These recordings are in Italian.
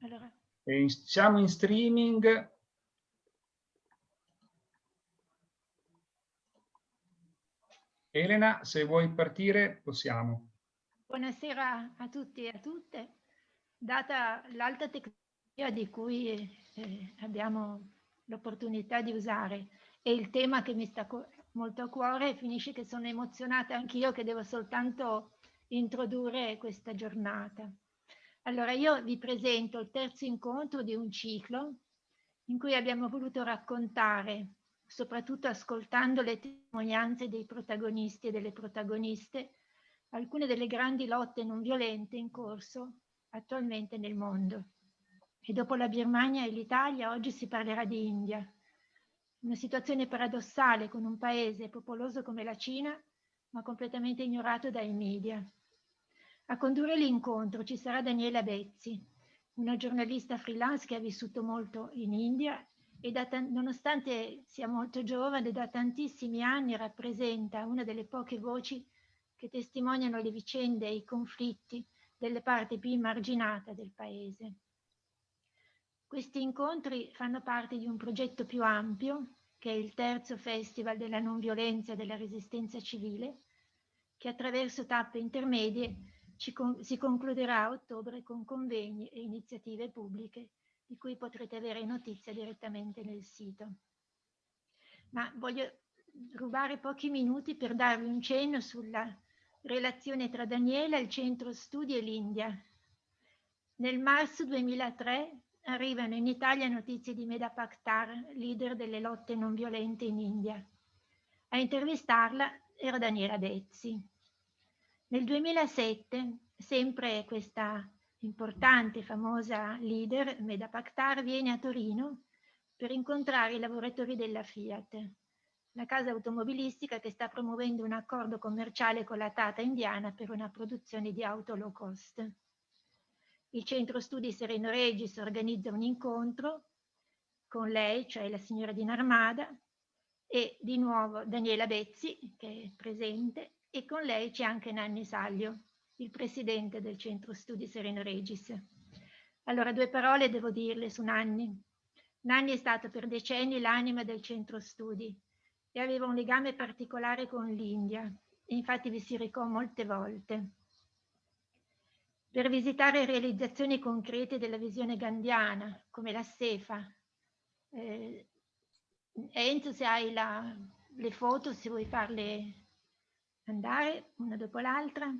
Allora. In, siamo in streaming. Elena, se vuoi partire, possiamo. Buonasera a tutti e a tutte. Data l'alta tecnologia di cui eh, abbiamo l'opportunità di usare e il tema che mi sta molto a cuore, finisce che sono emozionata anch'io che devo soltanto introdurre questa giornata. Allora io vi presento il terzo incontro di un ciclo in cui abbiamo voluto raccontare, soprattutto ascoltando le testimonianze dei protagonisti e delle protagoniste, alcune delle grandi lotte non violente in corso attualmente nel mondo. E dopo la Birmania e l'Italia oggi si parlerà di India. Una situazione paradossale con un paese popoloso come la Cina, ma completamente ignorato dai media. A condurre l'incontro ci sarà Daniela Bezzi, una giornalista freelance che ha vissuto molto in India e da, nonostante sia molto giovane, da tantissimi anni rappresenta una delle poche voci che testimoniano le vicende e i conflitti delle parti più immarginate del paese. Questi incontri fanno parte di un progetto più ampio, che è il terzo Festival della non violenza e della resistenza civile, che attraverso tappe intermedie con si concluderà a ottobre con convegni e iniziative pubbliche di cui potrete avere notizia direttamente nel sito. Ma voglio rubare pochi minuti per darvi un cenno sulla relazione tra Daniela, il centro studi e l'India. Nel marzo 2003 arrivano in Italia notizie di Meda Pakhtar, leader delle lotte non violente in India. A intervistarla era Daniela Bezzi. Nel 2007, sempre questa importante, famosa leader, Meda Pakhtar, viene a Torino per incontrare i lavoratori della Fiat, la casa automobilistica che sta promuovendo un accordo commerciale con la Tata indiana per una produzione di auto low cost. Il centro studi Sereno Regis organizza un incontro con lei, cioè la signora di Narmada, e di nuovo Daniela Bezzi, che è presente, e con lei c'è anche Nanni Saglio, il presidente del centro studi Sereno Regis. Allora, due parole devo dirle su Nanni. Nanni è stato per decenni l'anima del centro studi e aveva un legame particolare con l'India, infatti vi si recò molte volte. Per visitare realizzazioni concrete della visione gandiana, come la Sefa. Eh, Enzo, se hai la, le foto, se vuoi farle andare una dopo l'altra.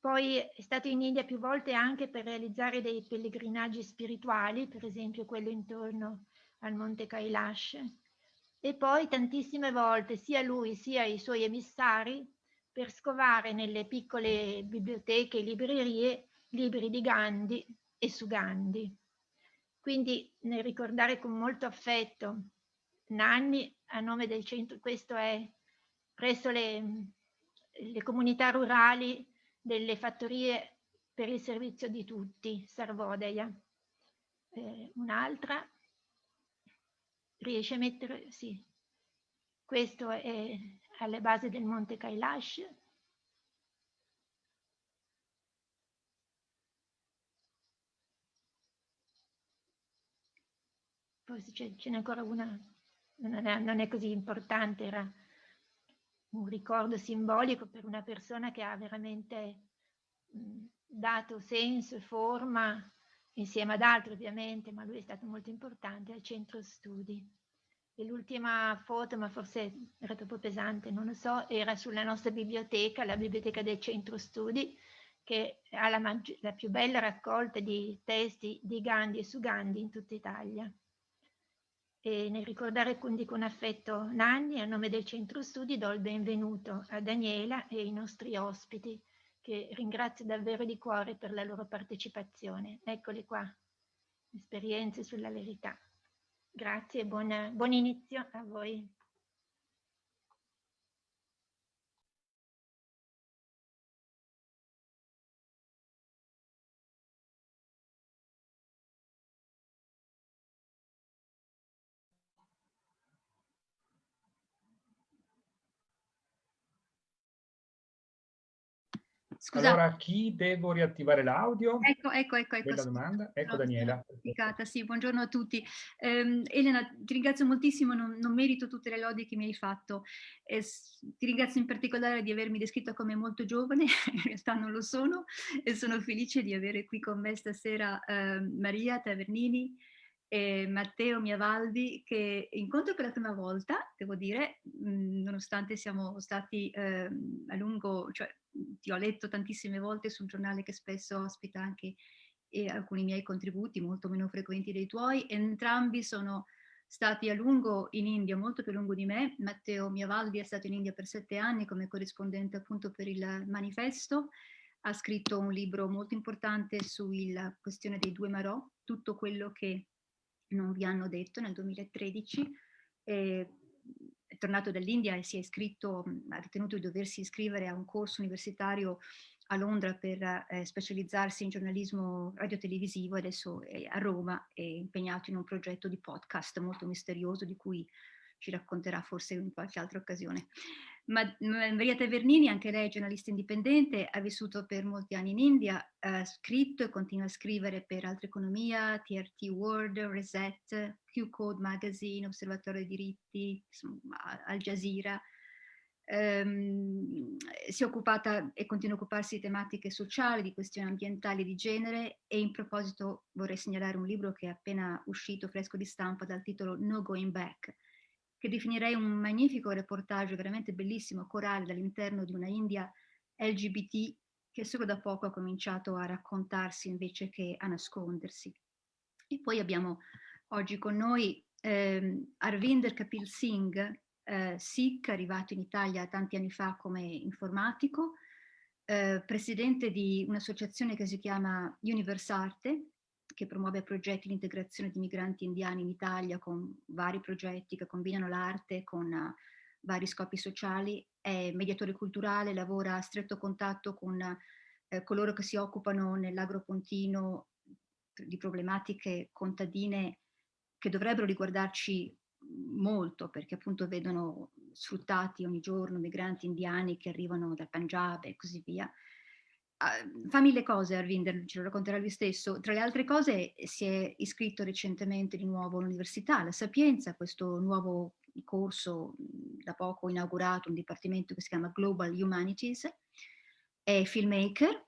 Poi è stato in India più volte anche per realizzare dei pellegrinaggi spirituali, per esempio quello intorno al Monte Kailash. E poi tantissime volte sia lui sia i suoi emissari per scovare nelle piccole biblioteche e librerie libri di Gandhi e su Gandhi. Quindi nel ricordare con molto affetto Nanni a nome del centro, questo è presso le, le comunità rurali delle fattorie per il servizio di tutti, Sarvodeia. Eh, Un'altra, riesce a mettere, sì, questo è alle basi del Monte Kailash. Poi ce n'è ancora una, non è, non è così importante, era un ricordo simbolico per una persona che ha veramente mh, dato senso e forma, insieme ad altri ovviamente, ma lui è stato molto importante al centro studi. E l'ultima foto, ma forse era troppo pesante, non lo so, era sulla nostra biblioteca, la biblioteca del centro studi, che ha la, la più bella raccolta di testi di Gandhi e su Gandhi in tutta Italia e nel ricordare quindi con affetto Nanni, a nome del Centro Studi do il benvenuto a Daniela e ai nostri ospiti, che ringrazio davvero di cuore per la loro partecipazione. Eccoli qua, esperienze sulla verità. Grazie e buon, buon inizio a voi. Scusa. Allora, chi devo riattivare l'audio? Ecco, ecco, ecco. ecco domanda? Ecco Daniela. Sì, buongiorno a tutti. Um, Elena, ti ringrazio moltissimo, non, non, merito tutte le lodi che mi hai fatto. Eh, ti ringrazio in particolare di avermi descritto come molto giovane, in realtà non lo sono, e sono felice di avere qui con me stasera eh, Maria Tavernini, e Matteo Miavaldi che incontro per la prima volta, devo dire, mh, nonostante siamo stati eh, a lungo, cioè ti ho letto tantissime volte sul giornale che spesso ospita anche eh, alcuni miei contributi molto meno frequenti dei tuoi, entrambi sono stati a lungo in India, molto più lungo di me. Matteo Miavaldi è stato in India per sette anni come corrispondente appunto per il manifesto, ha scritto un libro molto importante sulla questione dei due Marò, tutto quello che non vi hanno detto nel 2013, è tornato dall'India e si è iscritto, ha ritenuto di doversi iscrivere a un corso universitario a Londra per eh, specializzarsi in giornalismo radiotelevisivo, adesso è a Roma, è impegnato in un progetto di podcast molto misterioso di cui ci racconterà forse in qualche altra occasione. Ma, Maria Tavernini, anche lei giornalista indipendente, ha vissuto per molti anni in India, ha scritto e continua a scrivere per Altra Economia, TRT World, Reset, Q-Code Magazine, Osservatorio dei diritti, Al Jazeera. Um, si è occupata e continua a occuparsi di tematiche sociali, di questioni ambientali di genere e in proposito vorrei segnalare un libro che è appena uscito fresco di stampa dal titolo No Going Back, che definirei un magnifico reportage veramente bellissimo, corale dall'interno di una India LGBT che solo da poco ha cominciato a raccontarsi invece che a nascondersi. E poi abbiamo oggi con noi ehm, Arvinder Kapil Singh, eh, Sikh, arrivato in Italia tanti anni fa come informatico, eh, presidente di un'associazione che si chiama Universarte, che promuove progetti di integrazione di migranti indiani in Italia con vari progetti che combinano l'arte con uh, vari scopi sociali, è mediatore culturale, lavora a stretto contatto con uh, coloro che si occupano nell'agropontino di problematiche contadine che dovrebbero riguardarci molto perché appunto vedono sfruttati ogni giorno migranti indiani che arrivano dal Punjab e così via fa mille cose Arvinder, ce lo racconterà lui stesso. Tra le altre cose si è iscritto recentemente di nuovo all'Università La Sapienza, questo nuovo corso da poco inaugurato, un dipartimento che si chiama Global Humanities, è filmmaker,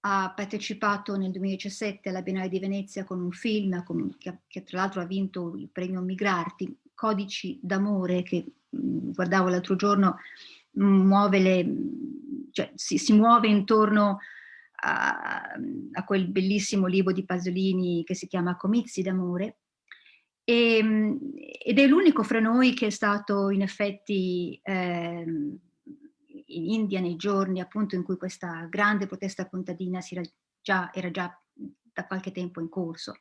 ha partecipato nel 2017 alla Biennale di Venezia con un film con, che, che, tra l'altro ha vinto il premio Migrarti, Codici d'amore, che guardavo l'altro giorno, muove le, cioè, si, si muove intorno a, a, quel bellissimo libro di Pasolini che si chiama Comizi d'amore, e, ed è l'unico fra noi che è stato in effetti eh, in India nei giorni appunto in cui questa grande protesta contadina era già, era già da qualche tempo in corso.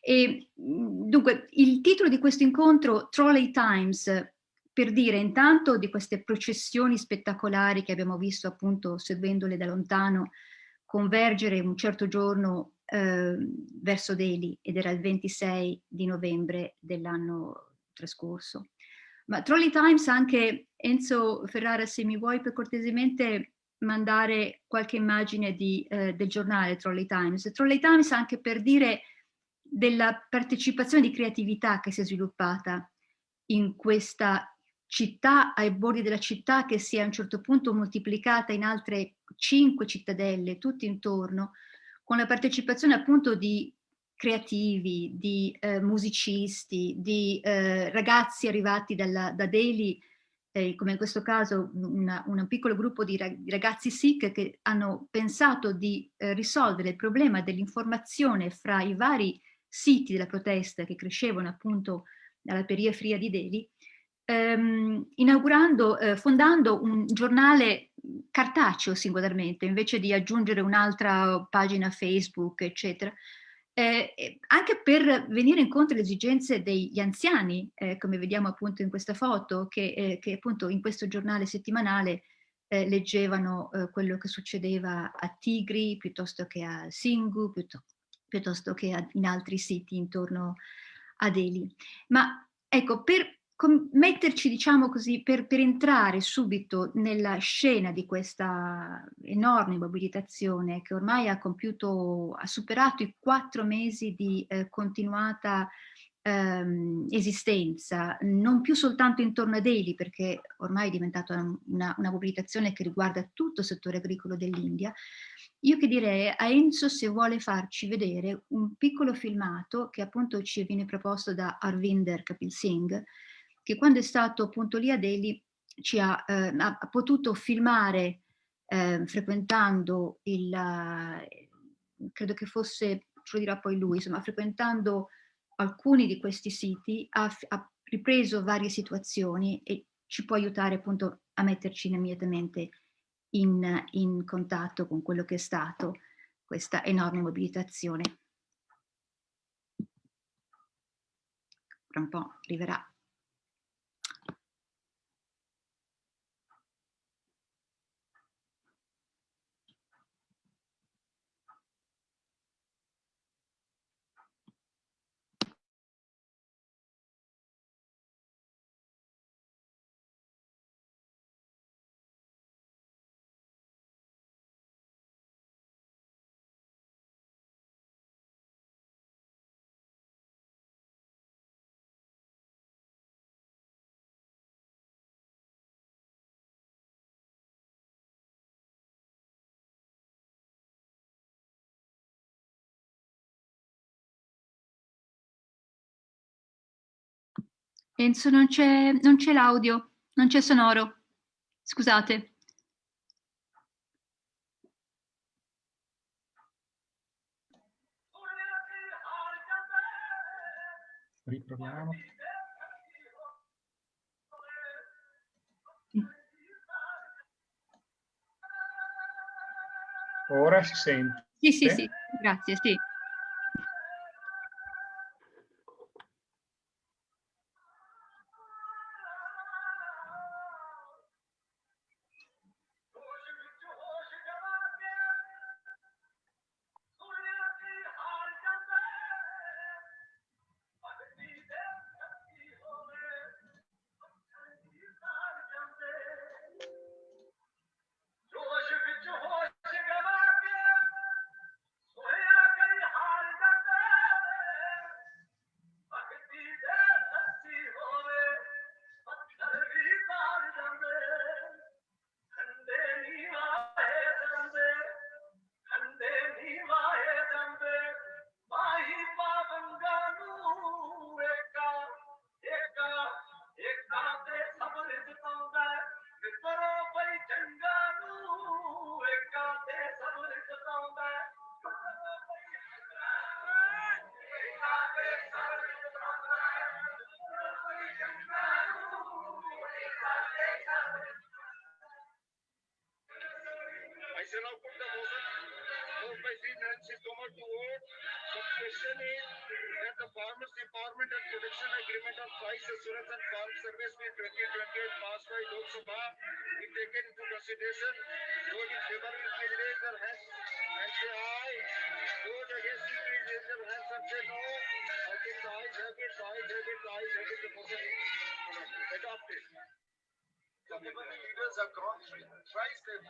E, dunque, il titolo di questo incontro, Trolley Times, per dire intanto di queste processioni spettacolari che abbiamo visto appunto seguendole da lontano convergere un certo giorno eh, verso Delhi ed era il 26 di novembre dell'anno trascorso. Ma Trolley Times anche, Enzo Ferrara se mi vuoi per cortesemente mandare qualche immagine di, eh, del giornale Trolley Times. Trolley Times anche per dire della partecipazione di creatività che si è sviluppata in questa città ai bordi della città che si è a un certo punto moltiplicata in altre cinque cittadelle, tutte intorno, con la partecipazione appunto di creativi, di eh, musicisti, di eh, ragazzi arrivati dalla, da Delhi, eh, come in questo caso una, un piccolo gruppo di, ragazzi Sikh che hanno pensato di eh, risolvere il problema dell'informazione fra i vari siti della protesta che crescevano appunto nella periferia di Delhi ehm, inaugurando, eh, fondando un giornale cartaceo singolarmente, invece di aggiungere un'altra pagina Facebook, eccetera, eh, anche per venire incontro alle esigenze degli anziani, eh, come vediamo appunto in questa foto, che, eh, che appunto in questo giornale settimanale eh, leggevano eh, quello che succedeva a Tigri, piuttosto che a Singu, piuttosto, piuttosto che a, in altri siti intorno a Delhi. Ma ecco, per metterci, diciamo così, per, per, entrare subito nella scena di questa enorme mobilitazione che ormai ha compiuto, ha superato i quattro mesi di eh, continuata ehm, esistenza, non più soltanto intorno a Delhi, perché ormai è diventata una, una mobilitazione che riguarda tutto il settore agricolo dell'India, io che direi a Enzo se vuole farci vedere un piccolo filmato che appunto ci viene proposto da Arvinder Kapil Singh, che quando è stato appunto lì a Delhi ci ha, eh, ha potuto filmare eh, frequentando il, eh, credo che fosse, ce lo dirà poi lui, insomma frequentando alcuni di questi siti, ha, ha ripreso varie situazioni e ci può aiutare appunto a metterci immediatamente in, in contatto con quello che è stato questa enorme mobilitazione. Tra un po' arriverà. Enzo, non c'è l'audio, non c'è sonoro. Scusate. Riproviamo. Ora si sente. Sì, sì, sì, grazie, sì. Introduction agreement on soil assurance and farm service bill 2028 passed by Lok Sabha be taken into consideration. Those in favor will raise their hands and say aye. Those against will raise their hands and say no. I think the ayes have it, the ayes have it, the ayes have it. The motion is adopted. The leaders have gone through twice they've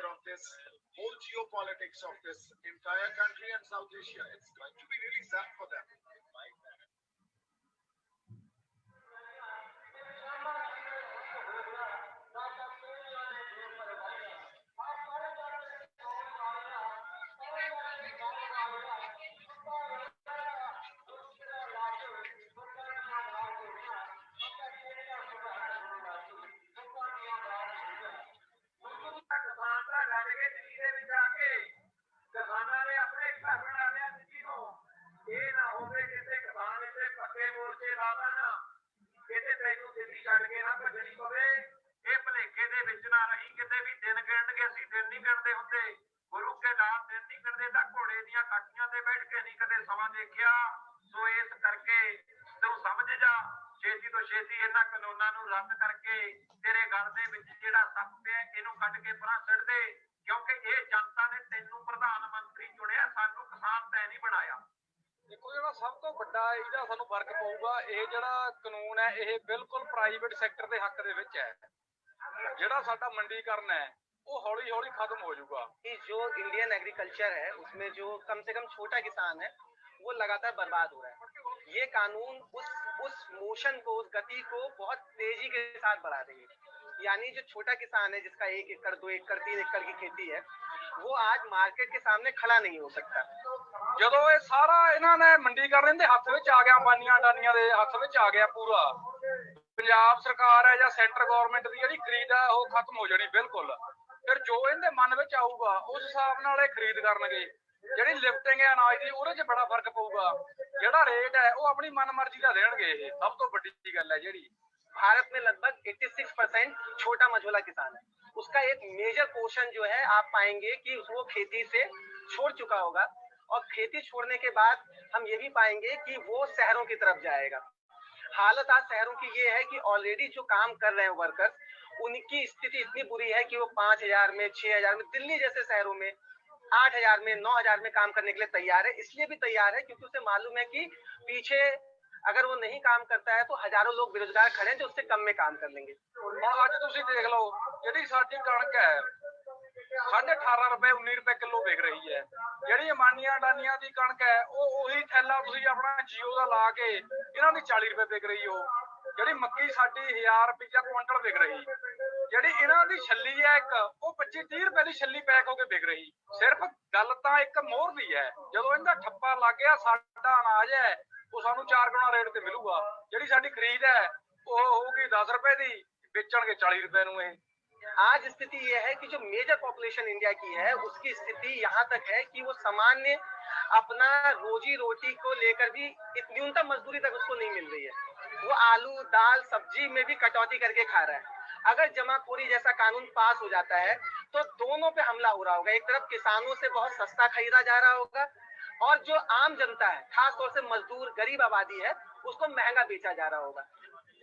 of this whole geopolitics of this entire country and South Asia. It's ਵੱਡਾ ਇਹਦਾ ਸਾਨੂੰ ਫਰਕ ਪਊਗਾ ਇਹ ਜਿਹੜਾ ਕਾਨੂੰਨ ਹੈ ਇਹ ਬਿਲਕੁਲ ਪ੍ਰਾਈਵੇਟ ਸੈਕਟਰ ਦੇ ਹੱਕ ਦੇ ਵਿੱਚ ਹੈ ਜਿਹੜਾ ਸਾਡਾ ਮੰਡੀਕਰਨ ਹੈ ਉਹ ਹੌਲੀ ਹੌਲੀ ਖਤਮ ਹੋ ਜਾਊਗਾ कि जो इंडियन एग्रीकल्चर है उसमें जो कम से कम छोटा किसान है वो लगातार बर्बाद हो रहा है ये कानून उस उस मोशन को उस गति को बहुत तेजी के साथ बढ़ा रही है यानी जो छोटा किसान है जिसका एक एकड़ दो एकड़ तीन एकड़ की खेती है वो आज मार्केट के सामने खड़ा नहीं हो सकता ਜਦੋਂ ਇਹ ਸਾਰਾ ਇਹਨਾਂ ਨੇ ਮੰਡੀਕਰਨ ਦੇ ਹੱਥ ਵਿੱਚ ਆ ਗਿਆ ਅੰਬਾਨੀਆਂ ਅਡਾਨੀਆਂ ਦੇ ਹੱਥ ਵਿੱਚ ਆ ਗਿਆ ਪੂਰਾ ਪੰਜਾਬ ਸਰਕਾਰ ਹੈ ਜਾਂ ਸੈਂਟਰ ਗਵਰਨਮੈਂਟ ਦੀ ਜਿਹੜੀ ਖਰੀਦ ਹੈ ਉਹ ਖਤਮ ਹੋ ਜਾਣੀ ਬਿਲਕੁਲ ਫਿਰ ਜੋ ਇਹਦੇ ਮਨ ਵਿੱਚ ਆਊਗਾ ਉਸ ਹਿਸਾਬ ਨਾਲ ਇਹ ਖਰੀਦ ਕਰਨਗੇ ਜਿਹੜੀ ਲਿਫਟਿੰਗ ਹੈ ਅਨਾਜ ਦੀ ਉਹਦੇ 'ਚ ਬੜਾ ਫਰਕ ਪਊਗਾ ਜਿਹੜਾ ਰੇਟ ਹੈ ਉਹ ਆਪਣੀ ਮਨਮਰਜ਼ੀ ਦਾ ਦੇਣਗੇ ਇਹ ਸਭ ਤੋਂ ਵੱਡੀ ਗੱਲ ਹੈ ਜਿਹੜੀ भारत में लगभग 86 परसेंट छोटा मझोला किसान है उसका एक मेजर पोर्शन जो है आप पाएँगे कि वो खेती से छोड़ चुका होगा। और खेती छोड़ने के बाद हम ये भी पाएँगे कि वो शहरों की तरफ़ जाएगा। हालत आज शहरों की ये है कि ऑलरेडी जो काम कर रहे हैं वर्कर्स उनकी स्थिति इतनी बुरी है कि वो पाँच हज़ार में, छह हज़ार में, दिल्ली जैसे शहरों में आठ हज़ार में, नौ हज़ार में काम करने के लिए तैयार है। इसलिए भी तैयार है, क्योंकि उसे मालूम है कि पीछे अगर वो नहीं काम करता है तो हजारों लोग बेरोजगार खड़े हैं जो उससे कम में काम कर लेंगे ਹੁਣ ਅੱਜ ਤੁਸੀਂ ਦੇਖ ਲਓ ਜਿਹੜੀ ਸਾਡੀ ਕਣਕ ਹੈ ਸਾਢੇ 18 ਰੁਪਏ 19 ਰੁਪਏ ਕਿਲੋ ਵਿਕ ਰਹੀ ਹੈ ਜਿਹੜੀ ਅਮਾਨੀਆਂ ਡਾਨੀਆਂ ਦੀ ਕਣਕ ਹੈ ਉਹ ਉਹੀ ਥੈਲਾ ਤੁਸੀਂ ਆਪਣਾ ਜੀਓ ਦਾ ਲਾ ਕੇ ਇਹਨਾਂ ਦੀ 40 ਰੁਪਏ ਵਿਕ ਰਹੀ ਉਹ ਜਿਹੜੀ ਮੱਕੀ ਸਾਡੀ 1000 ਰੁਪਏ ਕੁਇੰਟਲ ਵਿਕ ਰਹੀ ਜਿਹੜੀ ਇਹਨਾਂ ਦੀ ਛੱਲੀ ਹੈ ਇੱਕ ਉਹ 25 30 ਰੁਪਏ ਦੀ ਛੱਲੀ ਪੈਕ ਹੋ ਕੇ ਵਿਕ ਰਹੀ ਸਿਰਫ ਗੱਲ ਤਾਂ ਇੱਕ ਮੋਹਰ ਦੀ ਹੈ ਜਦੋਂ ਇਹਦਾ ਠੱਪਾ ਲੱਗ ਗਿਆ ਸਾਡਾ ਅਨਾਜ ਹੈ ਉਹ ਸਾਨੂੰ 4 ਗੁਣਾ ਰੇਟ ਤੇ ਮਿਲੂਗਾ ਜਿਹੜੀ ਸਾਡੀ ਖਰੀਦ ਹੈ ਉਹ ਹੋਊਗੀ 10 ਰੁਪਏ ਦੀ ਵੇਚਣਗੇ 40 ਰੁਪਏ ਨੂੰ ਇਹ आज स्थिति ये है कि जो मेजर पॉपुलेशन इंडिया की है उसकी स्थिति यहाँ तक है कि वो सामान्य अपना रोजी रोटी को लेकर भी इत- न्यूनतम मजदूरी तक उसको नहीं मिल रही है वो आलू दाल सब्जी में भी कटौती करके खा रहा है अगर जमाखोरी जैसा कानून पास हो जाता है तो दोनों पे हमला हो रहा होगा एक तरफ किसानों से बहुत सस्ता खरीदा जा रहा होगा और जो आम जनता है खास तौर से मजदूर गरीब आबादी है उसको महंगा बेचा जा रहा होगा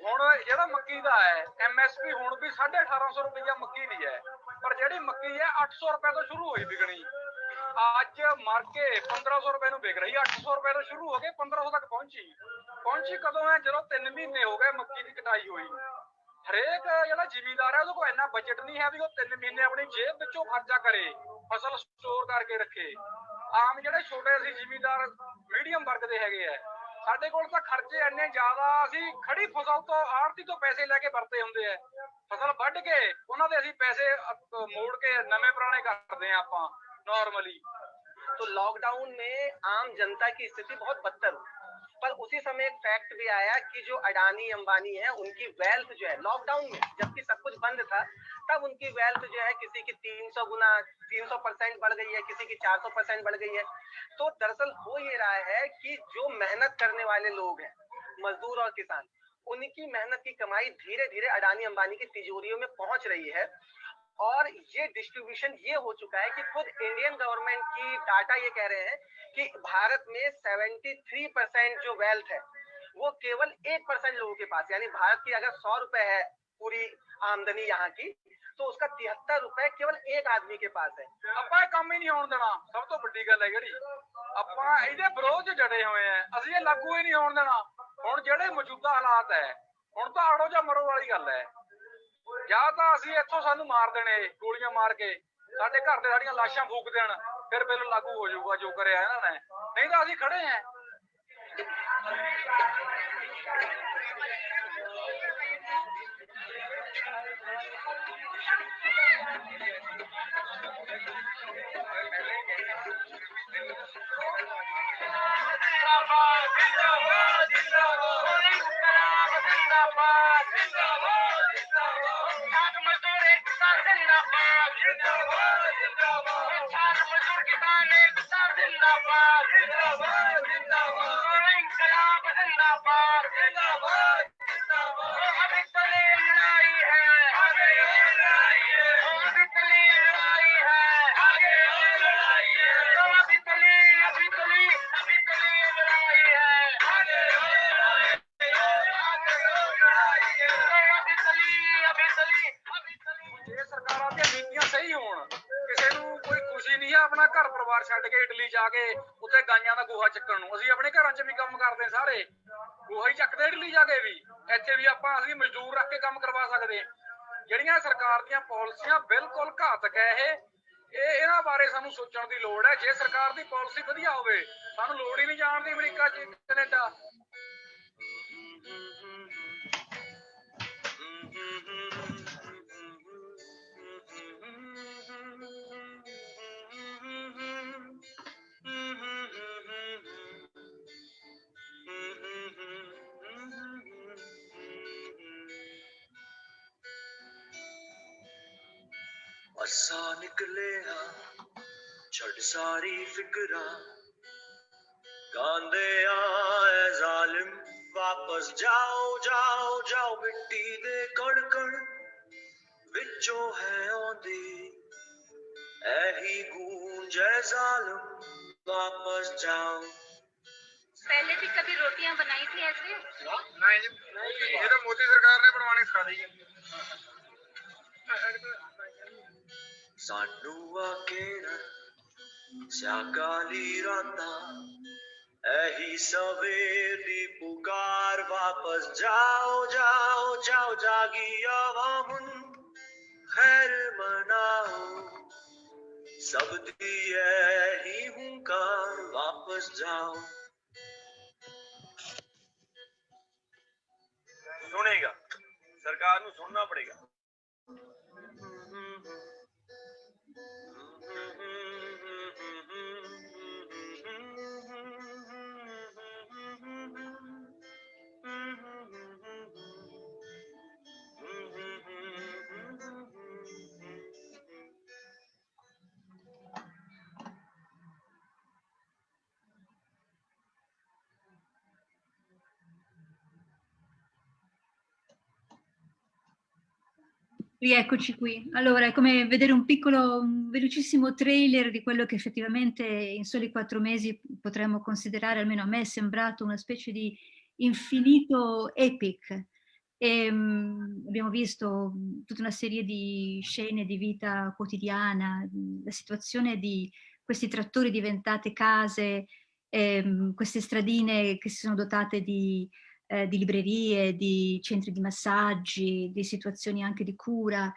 ਹੁਣ ਜਿਹੜਾ ਮੱਕੀ ਦਾ ਹੈ ਐਮਐਸਪੀ ਹੁਣ ਵੀ 1850 ਰੁਪਈਆ ਮੱਕੀ ਦੀ ਹੈ ਪਰ ਜਿਹੜੀ ਮੱਕੀ ਹੈ 800 ਰੁਪਏ ਤੋਂ ਸ਼ੁਰੂ ਹੋਈ ਵਿਕਣੀ ਅੱਜ ਮਰ ਕੇ 1500 ਰੁਪਏ ਨੂੰ ਵਿਕ ਰਹੀ 800 ਰੁਪਏ ਤੋਂ ਸ਼ੁਰੂ ਹੋ ਕੇ 1500 ਤੱਕ ਪਹੁੰਚੀ ਪਹੁੰਚੀ ਕਦੋਂ ਹੈ ਜਦੋਂ 3 ਮਹੀਨੇ ਹੋ ਗਏ ਮੱਕੀ ਦੀ ਕਟਾਈ ਹੋਈ ਹਰੇਕ ਜਿਹੜਾ ਜ਼ਿਮੀਂਦਾਰ ਹੈ ਉਹਦੇ ਕੋਲ ਇੰਨਾ ਬਜਟ ਨਹੀਂ ਹੈ ਵੀ ਉਹ 3 ਮਹੀਨੇ ਆਪਣੀ ਜੇਬ ਵਿੱਚੋਂ ਖਰਚਾ ਕਰੇ ਫਸਲ ਸਟੋਰ ਕਰਕੇ ਰੱਖੇ ਆਮ ਜਿਹੜੇ ਛੋਟੇ ਅਸੀਂ ਜ਼ਿਮੀਂਦਾਰ ਮੀਡੀਅਮ ਵਰਗ ਦੇ ਹੈਗੇ ਆ ਸਾਡੇ ਕੋਲ ਤਾਂ ਖਰਚੇ ਇੰਨੇ ਜ਼ਿਆਦਾ ਅਸੀਂ ਖੜੀ ਫਸਲ ਤੋਂ ਆੜਤੀ ਤੋਂ ਪੈਸੇ ਲੈ ਕੇ ਵਰਤੇ ਹੁੰਦੇ ਆ ਫਸਲ ਵੱਢ ਕੇ ਉਹਨਾਂ ਦੇ ਅਸੀਂ ਪੈਸੇ ਅ, ਮੋੜ ਕੇ ਨਵੇਂ ਪੁਰਾਣੇ ਕਰਦੇ ਆ ਆਪਾਂ ਨਾਰਮਲੀ तो लॉकडाउन में आम जनता की स्थिति बहुत बदतर हुई पर उसी समय एक फैक्ट भी आया कि जो अडानी, अंबानी है, उनकी वेल्थ जो है लॉकडाउन में, जबकि सब कुछ बंद था, तब उनकी वेल्थ जो है किसी की 300 गुना 300 परसेंट बढ़ गई है, किसी की 400 परसेंट बढ़ गई है। तो दरअसल हो ये रहा है कि जो मेहनत करने वाले लोग हैं, मजदूर और किसान, उनकी मेहनत की कमाई धीरे धीरे अडानी, अंबानी की तिजोरियों में पहुँच रही है। और ये डिस्ट्रीब्यूशन ये हो चुका है कि खुद इंडियन गवर्नमेंट की डाटा ये कह रहे हैं कि भारत में 73 परसेंट जो वेल्थ है वो केवल एक परसेंट लोगों के पास यानी भारत की अगर सौ रुपए है पूरी आमदनी यहाँ की तो उसका तिहत्तर रुपए केवल एक आदमी के पास है ਆਪਾਂ ਇਹ ਕੰਮ ਹੀ ਨਹੀਂ ਹੋਣ ਦੇਣਾ ਸਭ ਤੋਂ ਵੱਡੀ ਗੱਲ ਹੈ ਜਿਹੜੀ ਆਪਾਂ ਇਹਦੇ ਵਿਰੋਧ 'ਚ ਜੜੇ ਹੋਏ ਆ ਅਸੀਂ ਇਹ ਲਾਗੂ ਹੀ ਨਹੀਂ ਹੋਣ ਦੇਣਾ ਹੁਣ ਜਿਹੜੇ ਮੌਜੂਦਾ ਹਾਲਾਤ ਹੈ ਹੁਣ ਤਾਂ ਆੜੋ ਜਾਂ ਮਰੋ ਵਾਲੀ ਗੱਲ ਹੈ ਜਾਂ ਤਾਂ ਅਸੀਂ ਇੱਥੋਂ ਸਾਨੂੰ ਮਾਰ ਦੇਣੇ ਗੋਲੀਆਂ ਮਾਰ ਕੇ ਸਾਡੇ ਘਰ ਤੇ ਸਾਡੀਆਂ ਲਾਸ਼ਾਂ ਫੂਕ ਦੇਣ ਫਿਰ ਬਿੱਲ ਲਾਗੂ ਹੋ ਜਾਊਗਾ ਜੋ ਕਰਿਆ ਇਹਨਾਂ ਨੇ ਨਹੀਂ ਤਾਂ ਅਸੀਂ ਖੜੇ ਆਂ लड़ाई है you know what? ਕੇ ਇਟਲੀ ਜਾ ਕੇ ਉੱਥੇ ਗਾਈਆਂ ਦਾ ਗੋਹਾ ਚੱਕਣ ਨੂੰ। ਅਸੀਂ ਆਪਣੇ ਘਰਾਂ 'ਚ ਵੀ ਕੰਮ ਕਰਦੇ ਸਾਰੇ। ਗੋਹਾ ਹੀ ਚੱਕਦੇ ਇਟਲੀ ਜਾ ਕੇ ਵੀ। ਇੱਥੇ ਵੀ ਆਪਾਂ ਅਸੀਂ ਮਜ਼ਦੂਰ ਰੱਖ ਕੇ ਕੰਮ ਕਰਵਾ ਸਕਦੇ ਜਿਹੜੀਆਂ ਸਰਕਾਰ ਦੀਆਂ ਪਾਲਿਸੀਆਂ ਬਿਲਕੁਲ ਘਾਤਕ ਹੈ ਇਹ ਇਹ ਇਹਨਾਂ ਬਾਰੇ ਸਾਨੂੰ ਸੋਚਣ ਦੀ ਲੋੜ ਹੈ। ਜੇ ਸਰਕਾਰ ਦੀ ਪਾਲਿਸੀ ਵਧੀਆ ਹੋਵੇ, ਸਾਨੂੰ ਲੋੜ ਹੀ ਨਹੀਂ ਜਾਣ ਦੀ ਅਮਰੀਕਾ 'ਚ ਕੈਨੇਡਾ ਅਸਾਂ ਨਿਕਲੇ ਹਾਂ ਛੱਡ ਸਾਰੀ ਫਿਕਰਾਂ ਗਾਂਦੇ ਆਏ ਜ਼ਾਲਿਮ ਵਾਪਸ ਜਾਓ ਜਾਓ ਜਾਓ ਮਿੱਟੀ ਦੇ ਕਣ ਕਣ ਵਿੱਚੋਂ ਹੈ ਆਉਂਦੀ ਐਹੀ ਗੂੰਜ ਹੈ ਜ਼ਾਲਿਮ ਵਾਪਸ ਜਾਓ पहले भी कभी रोटियां बनाई थी ऐसे ਨਹੀਂ ਜੀ ਇਹ ਤਾਂ ਮੋਦੀ ਸਰਕਾਰ ਨੇ ਬਣਵਾਉਣੀ ਸਿਖਾ ਦਿੱਤੀ ਸਾਨੂੰ ਆ ਕੇਰਨ ਸਿਆਕਾਲੀ ਰਾਤਾਂ ਐਹੀ ਸਵੇਰ ਦੀ ਪੁਕਾਰ ਵਾਪਸ ਜਾਓ ਜਾਓ ਜਾਓ ਜਾਗੀ ਆਵਾਮੁਨ ਖੈਰ ਮਨਾਓ ਸਭ ਦੀ ਐਹੀ ਹੁੰਕਾਰ ਵਾਪਸ ਜਾਓ सुनेगा सरकार ਨੂੰ सुनना पड़ेगा Rieccoci qui. Allora, è come vedere un piccolo, un velocissimo trailer di quello che effettivamente in soli quattro mesi potremmo considerare, almeno a me è sembrato una specie di infinito epic. E, mh, abbiamo visto tutta una serie di scene di vita quotidiana, la situazione di questi trattori diventate case, ehm, queste stradine che si sono dotate di eh, di librerie, di centri di massaggi, di situazioni anche di cura.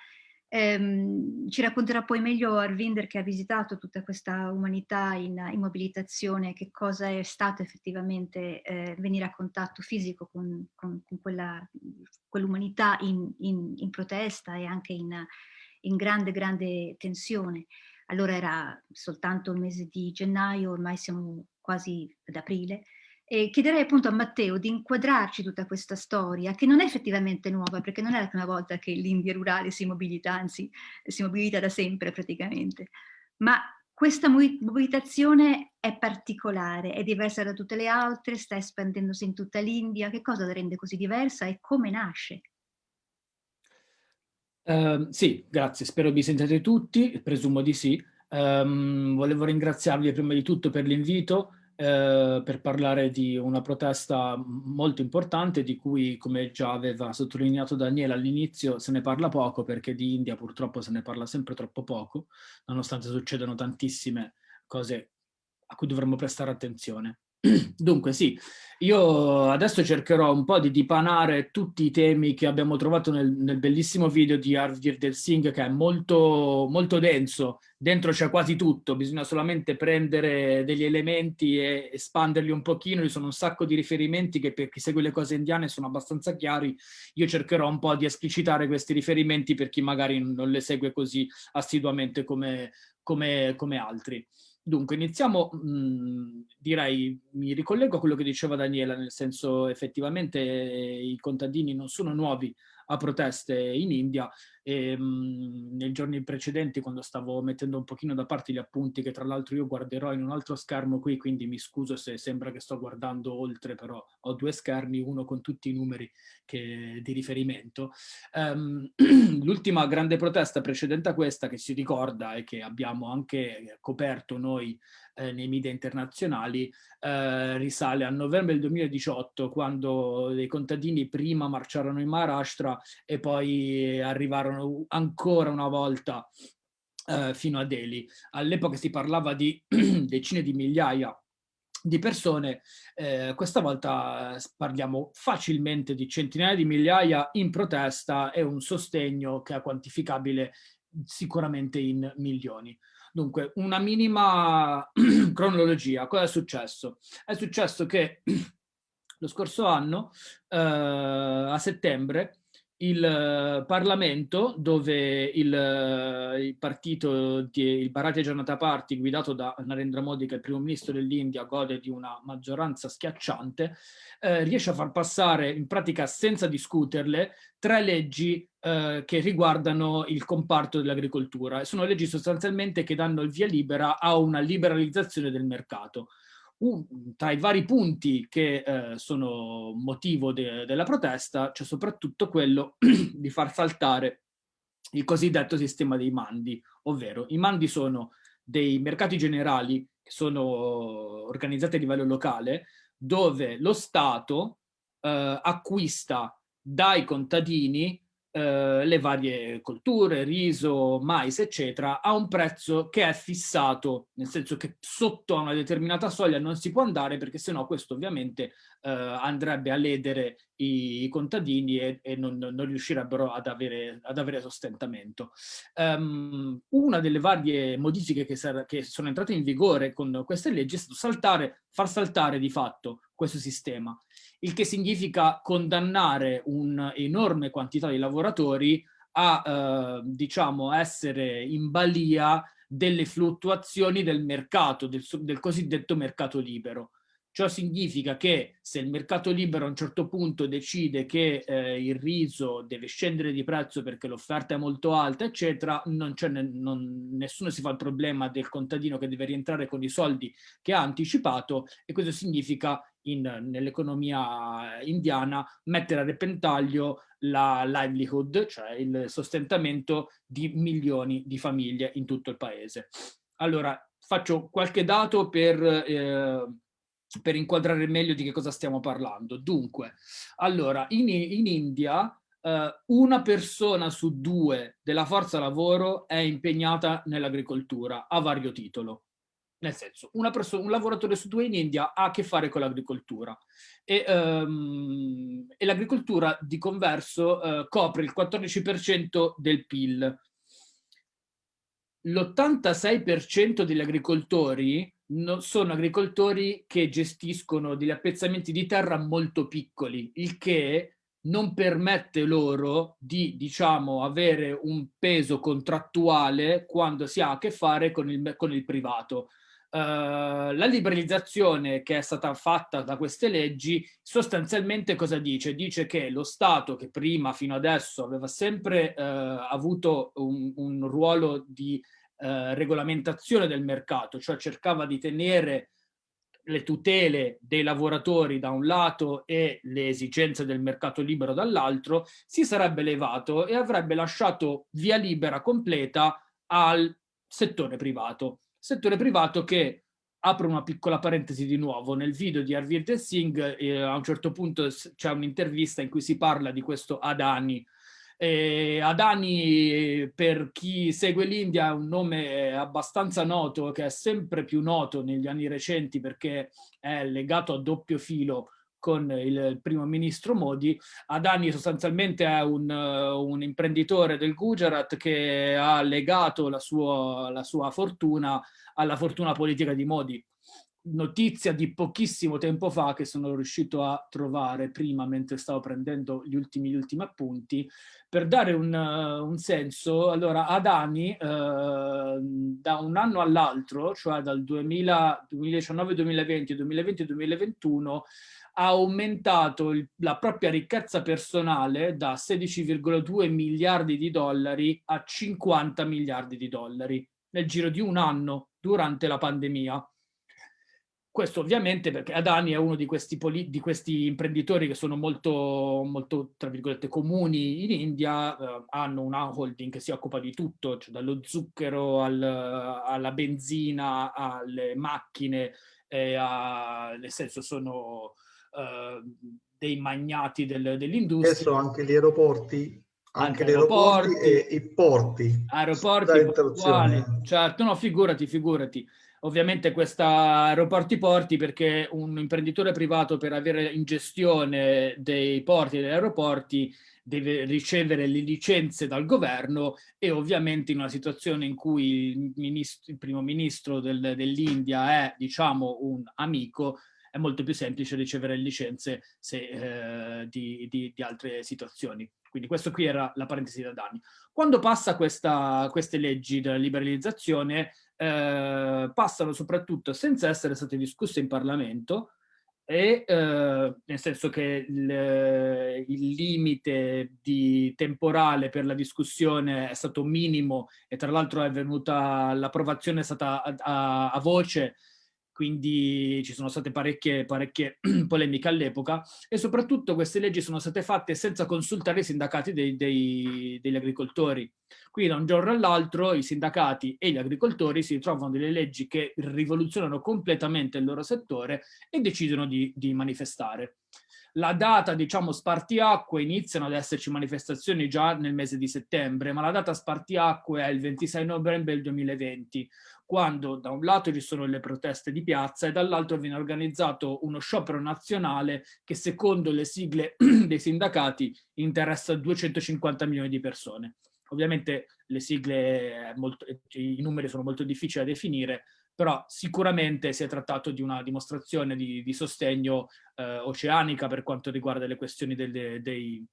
Ehm, ci racconterà poi meglio Arvinder che ha visitato tutta questa umanità in, in mobilitazione, che cosa è stato effettivamente eh, venire a contatto fisico con, con, con quell'umanità in, in, in, protesta e anche in grande, grande tensione. Allora era soltanto il mese di gennaio, ormai siamo quasi ad aprile, e chiederei appunto a Matteo di inquadrarci tutta questa storia, che non è effettivamente nuova, perché non è la prima volta che l'India rurale si mobilita, anzi si mobilita da sempre praticamente, ma questa mobilitazione è particolare, è diversa da tutte le altre, sta espandendosi in tutta l'India, che cosa la rende così diversa e come nasce? Uh, sì, grazie, spero vi sentiate tutti, presumo di sì. Um, volevo ringraziarvi prima di tutto per l'invito, eh, per parlare di una protesta molto importante di cui, come già aveva sottolineato Daniele all'inizio, se ne parla poco perché di India purtroppo se ne parla sempre troppo poco, nonostante succedano tantissime cose a cui dovremmo prestare attenzione. Dunque sì, io adesso cercherò un po' di dipanare tutti i temi che abbiamo trovato nel, nel bellissimo video di Arvir Del Singh che è molto, molto denso, dentro c'è quasi tutto, bisogna solamente prendere degli elementi e espanderli un pochino, ci sono un sacco di riferimenti che per chi segue le cose indiane sono abbastanza chiari, io cercherò un po' di esplicitare questi riferimenti per chi magari non le segue così assiduamente come, come, come altri. Dunque, iniziamo, mh, direi, mi ricollego a quello che diceva Daniela, nel senso effettivamente i contadini non sono nuovi a proteste in India e mh, nei giorni precedenti quando stavo mettendo un pochino da parte gli appunti che tra l'altro io guarderò in un altro schermo qui quindi mi scuso se sembra che sto guardando oltre però ho due schermi uno con tutti i numeri che, di riferimento. Um, l'ultima grande protesta precedente a questa che si ricorda e che abbiamo anche coperto noi eh, nei media internazionali eh, risale a novembre del 2018 quando dei contadini prima marciarono in Maharashtra e poi arrivarono ancora una volta eh, fino a Delhi. All'epoca si parlava di decine di migliaia di persone, eh, questa volta parliamo facilmente di centinaia di migliaia in protesta e un sostegno che è quantificabile sicuramente in milioni. Dunque, una minima cronologia. Cosa è successo? È successo che lo scorso anno, eh, a settembre, il eh, Parlamento, dove il, eh, il partito, di, il Bharatiya Janata Party, guidato da Narendra Modi, che è il primo ministro dell'India, gode di una maggioranza schiacciante, eh, riesce a far passare, in pratica senza discuterle, tre leggi eh, che riguardano il comparto dell'agricoltura. Sono leggi sostanzialmente che danno il via libera a una liberalizzazione del mercato un, tra i vari punti che eh, sono motivo de della protesta c'è soprattutto quello di far saltare il cosiddetto sistema dei mandi, ovvero i mandi sono dei mercati generali che sono organizzati a livello locale dove lo Stato eh, acquista dai contadini eh, le varie colture, riso, mais, eccetera, a un prezzo che è fissato, nel senso che sotto a una determinata soglia non si può andare perché sennò questo ovviamente eh, andrebbe a ledere i, i contadini e, e non, non, riuscirebbero ad avere, ad avere sostentamento. Um, una delle varie modifiche che, che, sono entrate in vigore con queste leggi è stato saltare, far saltare di fatto questo sistema, il che significa condannare un'enorme quantità di lavoratori a eh, diciamo essere in balia delle fluttuazioni del mercato, del, del cosiddetto mercato libero. Ciò significa che se il mercato libero a un certo punto decide che eh, il riso deve scendere di prezzo perché l'offerta è molto alta, eccetera, non ne, non, nessuno si fa il problema del contadino che deve rientrare con i soldi che ha anticipato e questo significa nell'economia indiana mettere a repentaglio la livelihood, cioè il sostentamento di milioni di famiglie in tutto il paese. Allora, faccio qualche dato per... Eh, per inquadrare meglio di che cosa stiamo parlando. Dunque, allora, in, in India eh, una persona su due della forza lavoro è impegnata nell'agricoltura a vario titolo. Nel senso, un lavoratore su due in India ha a che fare con l'agricoltura e, um, e l'agricoltura di converso uh, copre il 14% del PIL. L'86% degli agricoltori no, sono agricoltori che gestiscono degli appezzamenti di terra molto piccoli, il che non permette loro di, diciamo, avere un peso contrattuale quando si ha a che fare con il, con il privato. Uh, la liberalizzazione che è stata fatta da queste leggi sostanzialmente cosa dice? Dice che lo Stato che prima fino adesso aveva sempre uh, avuto un, un ruolo di eh, regolamentazione del mercato, cioè cercava di tenere le tutele dei lavoratori da un lato e le esigenze del mercato libero dall'altro, si sarebbe levato e avrebbe lasciato via libera completa al settore privato. Settore privato che, apro una piccola parentesi di nuovo, nel video di Arvind Singh eh, a un certo punto c'è un'intervista in cui si parla di questo Adani, eh, Adani, per chi segue l'India, è un nome abbastanza noto, che è sempre più noto negli anni recenti perché è legato a doppio filo con il primo ministro Modi. Adani sostanzialmente è un, un imprenditore del Gujarat che ha legato la sua, la sua fortuna alla fortuna politica di Modi notizia di pochissimo tempo fa che sono riuscito a trovare prima mentre stavo prendendo gli ultimi, gli ultimi appunti per dare un, uh, un senso. Allora Adani uh, da un anno all'altro cioè dal 2019-2020 2020-2021 ha aumentato il, la propria ricchezza personale da 16,2 miliardi di dollari a 50 miliardi di dollari nel giro di un anno durante la pandemia questo ovviamente perché Adani è uno di questi, di questi imprenditori che sono molto, molto, tra virgolette, comuni in India, eh, hanno una holding che si occupa di tutto, cioè dallo zucchero al, alla benzina, alle macchine, a, nel senso sono eh, dei magnati del, dell'industria. Adesso anche gli aeroporti anche, anche gli aeroporti, e i porti. Aeroporti, portuali. Certo, no, figurati, figurati. Ovviamente questa aeroporti porti perché un imprenditore privato per avere in gestione dei porti e degli aeroporti deve ricevere le licenze dal governo e ovviamente in una situazione in cui il, ministro, il primo ministro del, dell'India è diciamo un amico è molto più semplice ricevere licenze se, eh, di, di, di altre situazioni. Quindi questo qui era la parentesi da danni. Quando passa questa, queste leggi della liberalizzazione, eh, passano soprattutto senza essere state discusse in Parlamento, e eh, nel senso che il, il limite di temporale per la discussione è stato minimo e tra l'altro l'approvazione è stata a, a, a voce quindi ci sono state parecchie, parecchie polemiche all'epoca e soprattutto queste leggi sono state fatte senza consultare i sindacati dei, dei, degli agricoltori. Quindi da un giorno all'altro i sindacati e gli agricoltori si ritrovano delle leggi che rivoluzionano completamente il loro settore e decidono di, di manifestare. La data, diciamo, spartiacque, iniziano ad esserci manifestazioni già nel mese di settembre, ma la data spartiacque è il 26 novembre del 2020, quando da un lato ci sono le proteste di piazza e dall'altro viene organizzato uno sciopero nazionale che secondo le sigle dei sindacati interessa 250 milioni di persone. Ovviamente le sigle, molto, i numeri sono molto difficili da definire, però sicuramente si è trattato di una dimostrazione di, di sostegno eh, oceanica per quanto riguarda le questioni delle, dei,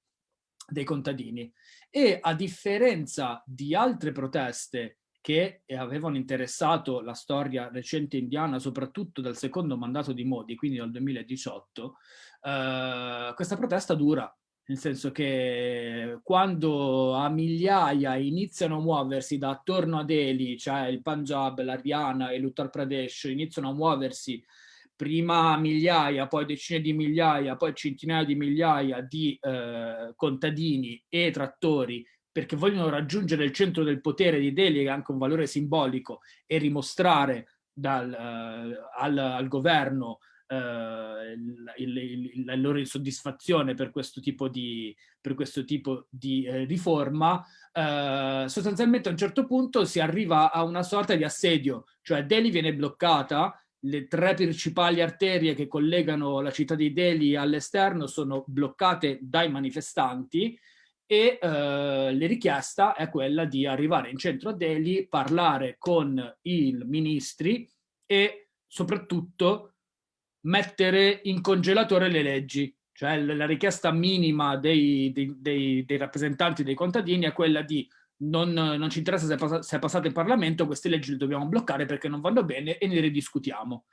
dei contadini. E a differenza di altre proteste che avevano interessato la storia recente indiana, soprattutto dal secondo mandato di Modi, quindi dal 2018, eh, questa protesta dura, nel senso che quando a migliaia iniziano a muoversi da attorno a Delhi, cioè il Punjab, l'Ariana e l'Uttar Pradesh, iniziano a muoversi prima migliaia, poi decine di migliaia, poi centinaia di migliaia di eh, contadini e trattori perché vogliono raggiungere il centro del potere di Delhi, che ha anche un valore simbolico, e rimostrare dal, uh, al, al, governo uh, il, il, la loro insoddisfazione per questo tipo di, questo tipo di eh, riforma, uh, sostanzialmente a un certo punto si arriva a una sorta di assedio, cioè Delhi viene bloccata, le tre principali arterie che collegano la città di Delhi all'esterno sono bloccate dai manifestanti, e eh, richiesta è quella di arrivare in centro a Delhi, parlare con i ministri e soprattutto mettere in congelatore le leggi. Cioè la richiesta minima dei, dei, dei, dei rappresentanti dei contadini è quella di non, non ci interessa se è, pass se è passato in Parlamento, queste leggi le dobbiamo bloccare perché non vanno bene e ne ridiscutiamo.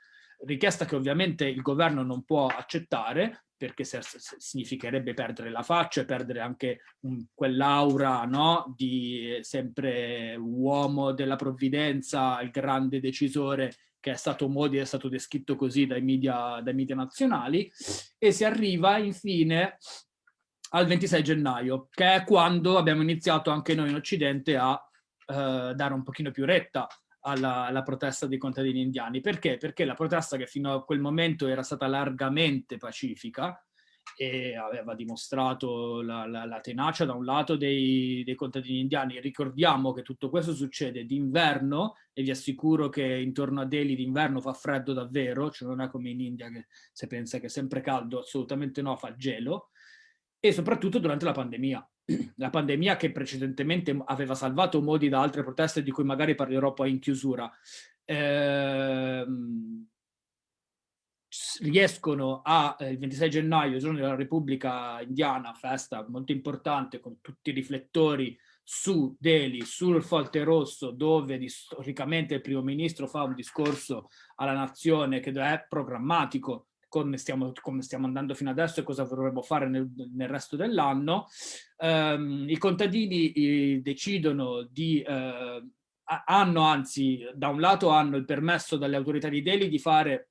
Richiesta che ovviamente il governo non può accettare, perché significherebbe perdere la faccia e perdere anche quell'aura no? di sempre uomo della provvidenza, il grande decisore che è stato Modi, è stato descritto così dai media, dai media nazionali, e si arriva infine al 26 gennaio, che è quando abbiamo iniziato anche noi in Occidente a eh, dare un pochino più retta alla, alla, protesta dei contadini indiani. Perché? Perché la protesta che fino a quel momento era stata largamente pacifica e aveva dimostrato la, la, la tenacia da un lato dei, dei, contadini indiani. Ricordiamo che tutto questo succede d'inverno e vi assicuro che intorno a Delhi d'inverno fa freddo davvero, cioè non è come in India che se pensa che è sempre caldo, assolutamente no, fa gelo, e soprattutto durante la pandemia la pandemia che precedentemente aveva salvato Modi da altre proteste di cui magari parlerò poi in chiusura, ehm, riescono a, eh, il 26 gennaio, giorno della Repubblica Indiana, festa molto importante con tutti i riflettori su Delhi, sul Folte Rosso, dove storicamente il primo ministro fa un discorso alla nazione che è programmatico come stiamo, come stiamo, andando fino adesso e cosa vorremmo fare nel, nel resto dell'anno. Um, I contadini i, decidono di, uh, hanno anzi, da un lato hanno il permesso dalle autorità di Delhi di fare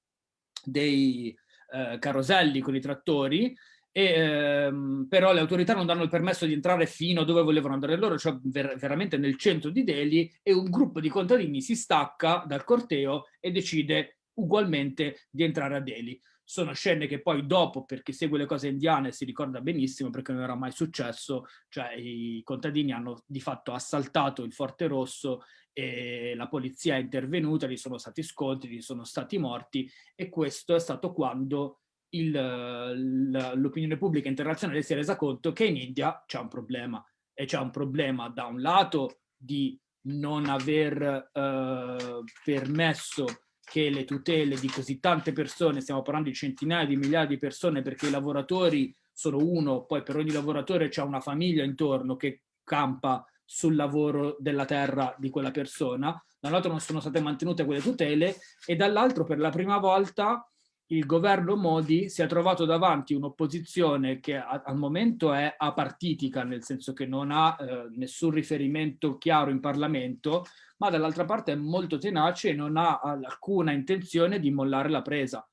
dei uh, caroselli con i trattori, e, ehm, però le autorità non danno il permesso di entrare fino a dove volevano andare loro, cioè ver veramente nel centro di Delhi, e un gruppo di contadini si stacca dal corteo e decide ugualmente di entrare a Delhi sono scene che poi dopo, per chi segue le cose indiane, si ricorda benissimo perché non era mai successo, cioè i contadini hanno di fatto assaltato il Forte Rosso e la polizia è intervenuta, gli sono stati scontri, gli sono stati morti e questo è stato quando l'opinione pubblica internazionale si è resa conto che in India c'è un problema e c'è un problema da un lato di non aver eh, permesso che le tutele di così tante persone, stiamo parlando di centinaia di migliaia di persone perché i lavoratori sono uno, poi per ogni lavoratore c'è una famiglia intorno che campa sul lavoro della terra di quella persona, dall'altro non sono state mantenute quelle tutele e dall'altro per la prima volta il governo Modi si è trovato davanti un'opposizione che a, al momento è apartitica, nel senso che non ha eh, nessun riferimento chiaro in Parlamento, ma dall'altra parte è molto tenace e non ha alcuna intenzione di mollare la presa.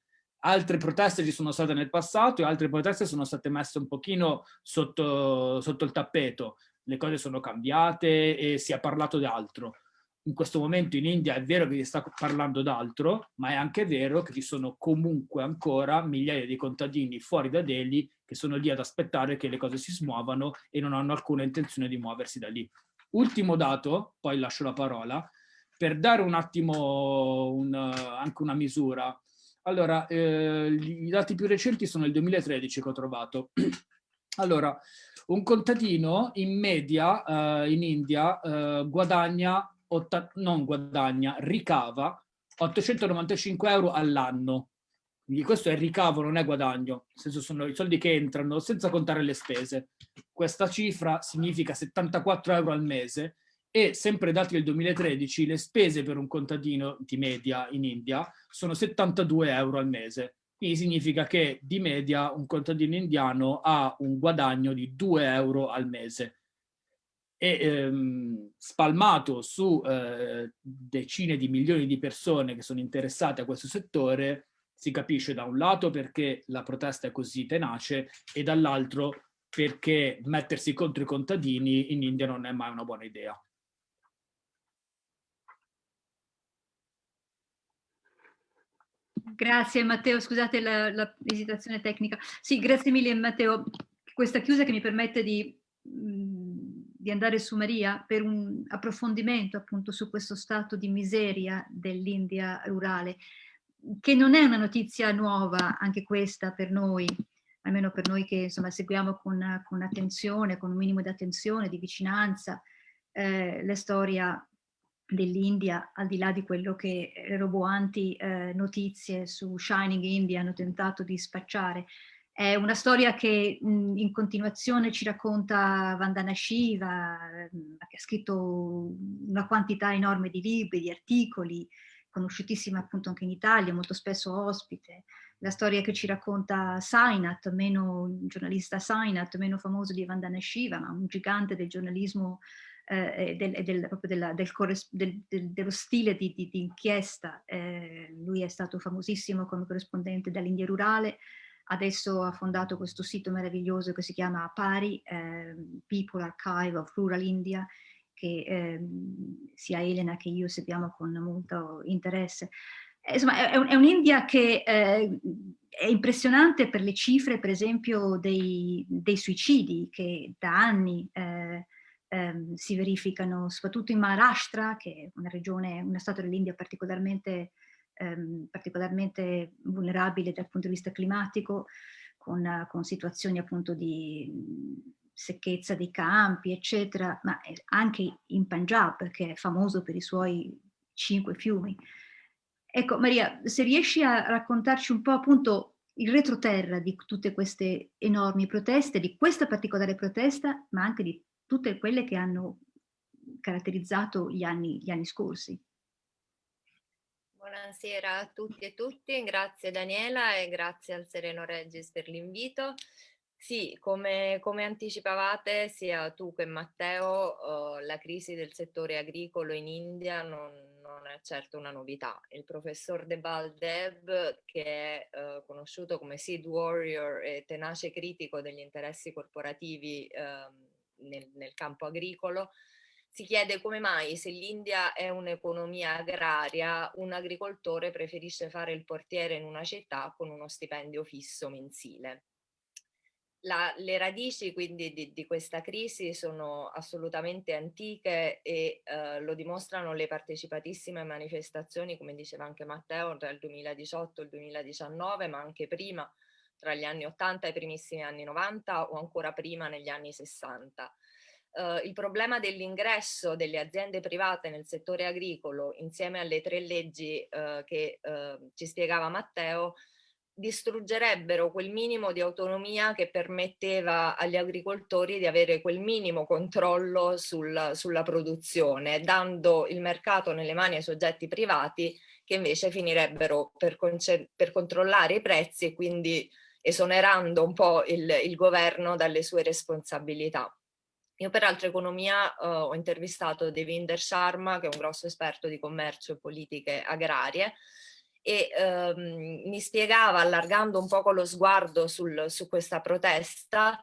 Altre proteste ci sono state nel passato e altre proteste sono state messe un pochino sotto, sotto il tappeto. Le cose sono cambiate e si è parlato di altro in questo momento in India è vero che si sta parlando d'altro, ma è anche vero che ci sono comunque ancora migliaia di contadini fuori da Delhi che sono lì ad aspettare che le cose si smuovano e non hanno alcuna intenzione di muoversi da lì. Ultimo dato, poi lascio la parola, per dare un attimo un, anche una misura. Allora, eh, i dati più recenti sono il 2013 che ho trovato. allora, un contadino in media eh, in India eh, guadagna non guadagna, ricava 895 euro all'anno. Quindi questo è ricavo, non è guadagno, nel senso sono i soldi che entrano senza contare le spese. Questa cifra significa 74 euro al mese e sempre dati del 2013 le spese per un contadino di media in India sono 72 euro al mese. Quindi significa che di media un contadino indiano ha un guadagno di 2 euro al mese e ehm, spalmato su eh, decine di milioni di persone che sono interessate a questo settore, si capisce da un lato perché la protesta è così tenace e dall'altro perché mettersi contro i contadini in India non è mai una buona idea. Grazie Matteo, scusate l'esitazione tecnica. Sì, grazie mille Matteo. Questa chiusa che mi permette di di andare su Maria per un approfondimento appunto su questo stato di miseria dell'India rurale, che non è una notizia nuova, anche questa per noi, almeno per noi che insomma seguiamo con, con attenzione, con un minimo di attenzione, di vicinanza, eh, la storia dell'India, al di là di quello che le roboanti eh, notizie su Shining India hanno tentato di spacciare, è una storia che mh, in continuazione ci racconta Vandana Shiva, mh, che ha scritto una quantità enorme di libri, di articoli, conosciutissima appunto anche in Italia, molto spesso ospite. La storia che ci racconta Sainat, meno, il giornalista Sainat, meno famoso di Vandana Shiva, ma un gigante del giornalismo eh, del, del, della, del, del, dello stile di, di, di inchiesta. Eh, lui è stato famosissimo come corrispondente dall'India rurale, Adesso ha fondato questo sito meraviglioso che si chiama Pari, eh, People Archive of Rural India, che eh, sia Elena che io seguiamo con molto interesse. Eh, insomma, è, è un'India che eh, è impressionante per le cifre, per esempio, dei, dei suicidi che da anni eh, ehm, si verificano, soprattutto in Maharashtra, che è una regione, uno stato dell'India particolarmente ehm, particolarmente vulnerabile dal punto di vista climatico, con, con situazioni appunto di secchezza dei campi, eccetera, ma anche in Punjab, che è famoso per i suoi cinque fiumi. Ecco, Maria, se riesci a raccontarci un po' appunto il retroterra di tutte queste enormi proteste, di questa particolare protesta, ma anche di tutte quelle che hanno caratterizzato gli anni, gli anni scorsi. Buonasera a tutti e tutti, grazie Daniela e grazie al Sereno Regis per l'invito. Sì, come, come, anticipavate sia tu che Matteo, uh, la crisi del settore agricolo in India non, non, è certo una novità. Il professor Debal Deb, che è uh, conosciuto come seed warrior e tenace critico degli interessi corporativi uh, nel, nel campo agricolo, si chiede come mai se l'India è un'economia agraria, un agricoltore preferisce fare il portiere in una città con uno stipendio fisso mensile. La, le radici quindi di, di, questa crisi sono assolutamente antiche e eh, lo dimostrano le partecipatissime manifestazioni, come diceva anche Matteo, tra il 2018 e il 2019, ma anche prima, tra gli anni 80 e i primissimi anni 90 o ancora prima negli anni 60 eh, il problema dell'ingresso delle aziende private nel settore agricolo insieme alle tre leggi eh, che eh, ci spiegava Matteo distruggerebbero quel minimo di autonomia che permetteva agli agricoltori di avere quel minimo controllo sul, sulla produzione, dando il mercato nelle mani ai soggetti privati che invece finirebbero per, per controllare i prezzi e quindi esonerando un po' il, il governo dalle sue responsabilità. Io peraltro economia uh, ho intervistato Devinder Sharma, che è un grosso esperto di commercio e politiche agrarie, e um, mi spiegava, allargando un poco lo sguardo sul, su questa protesta,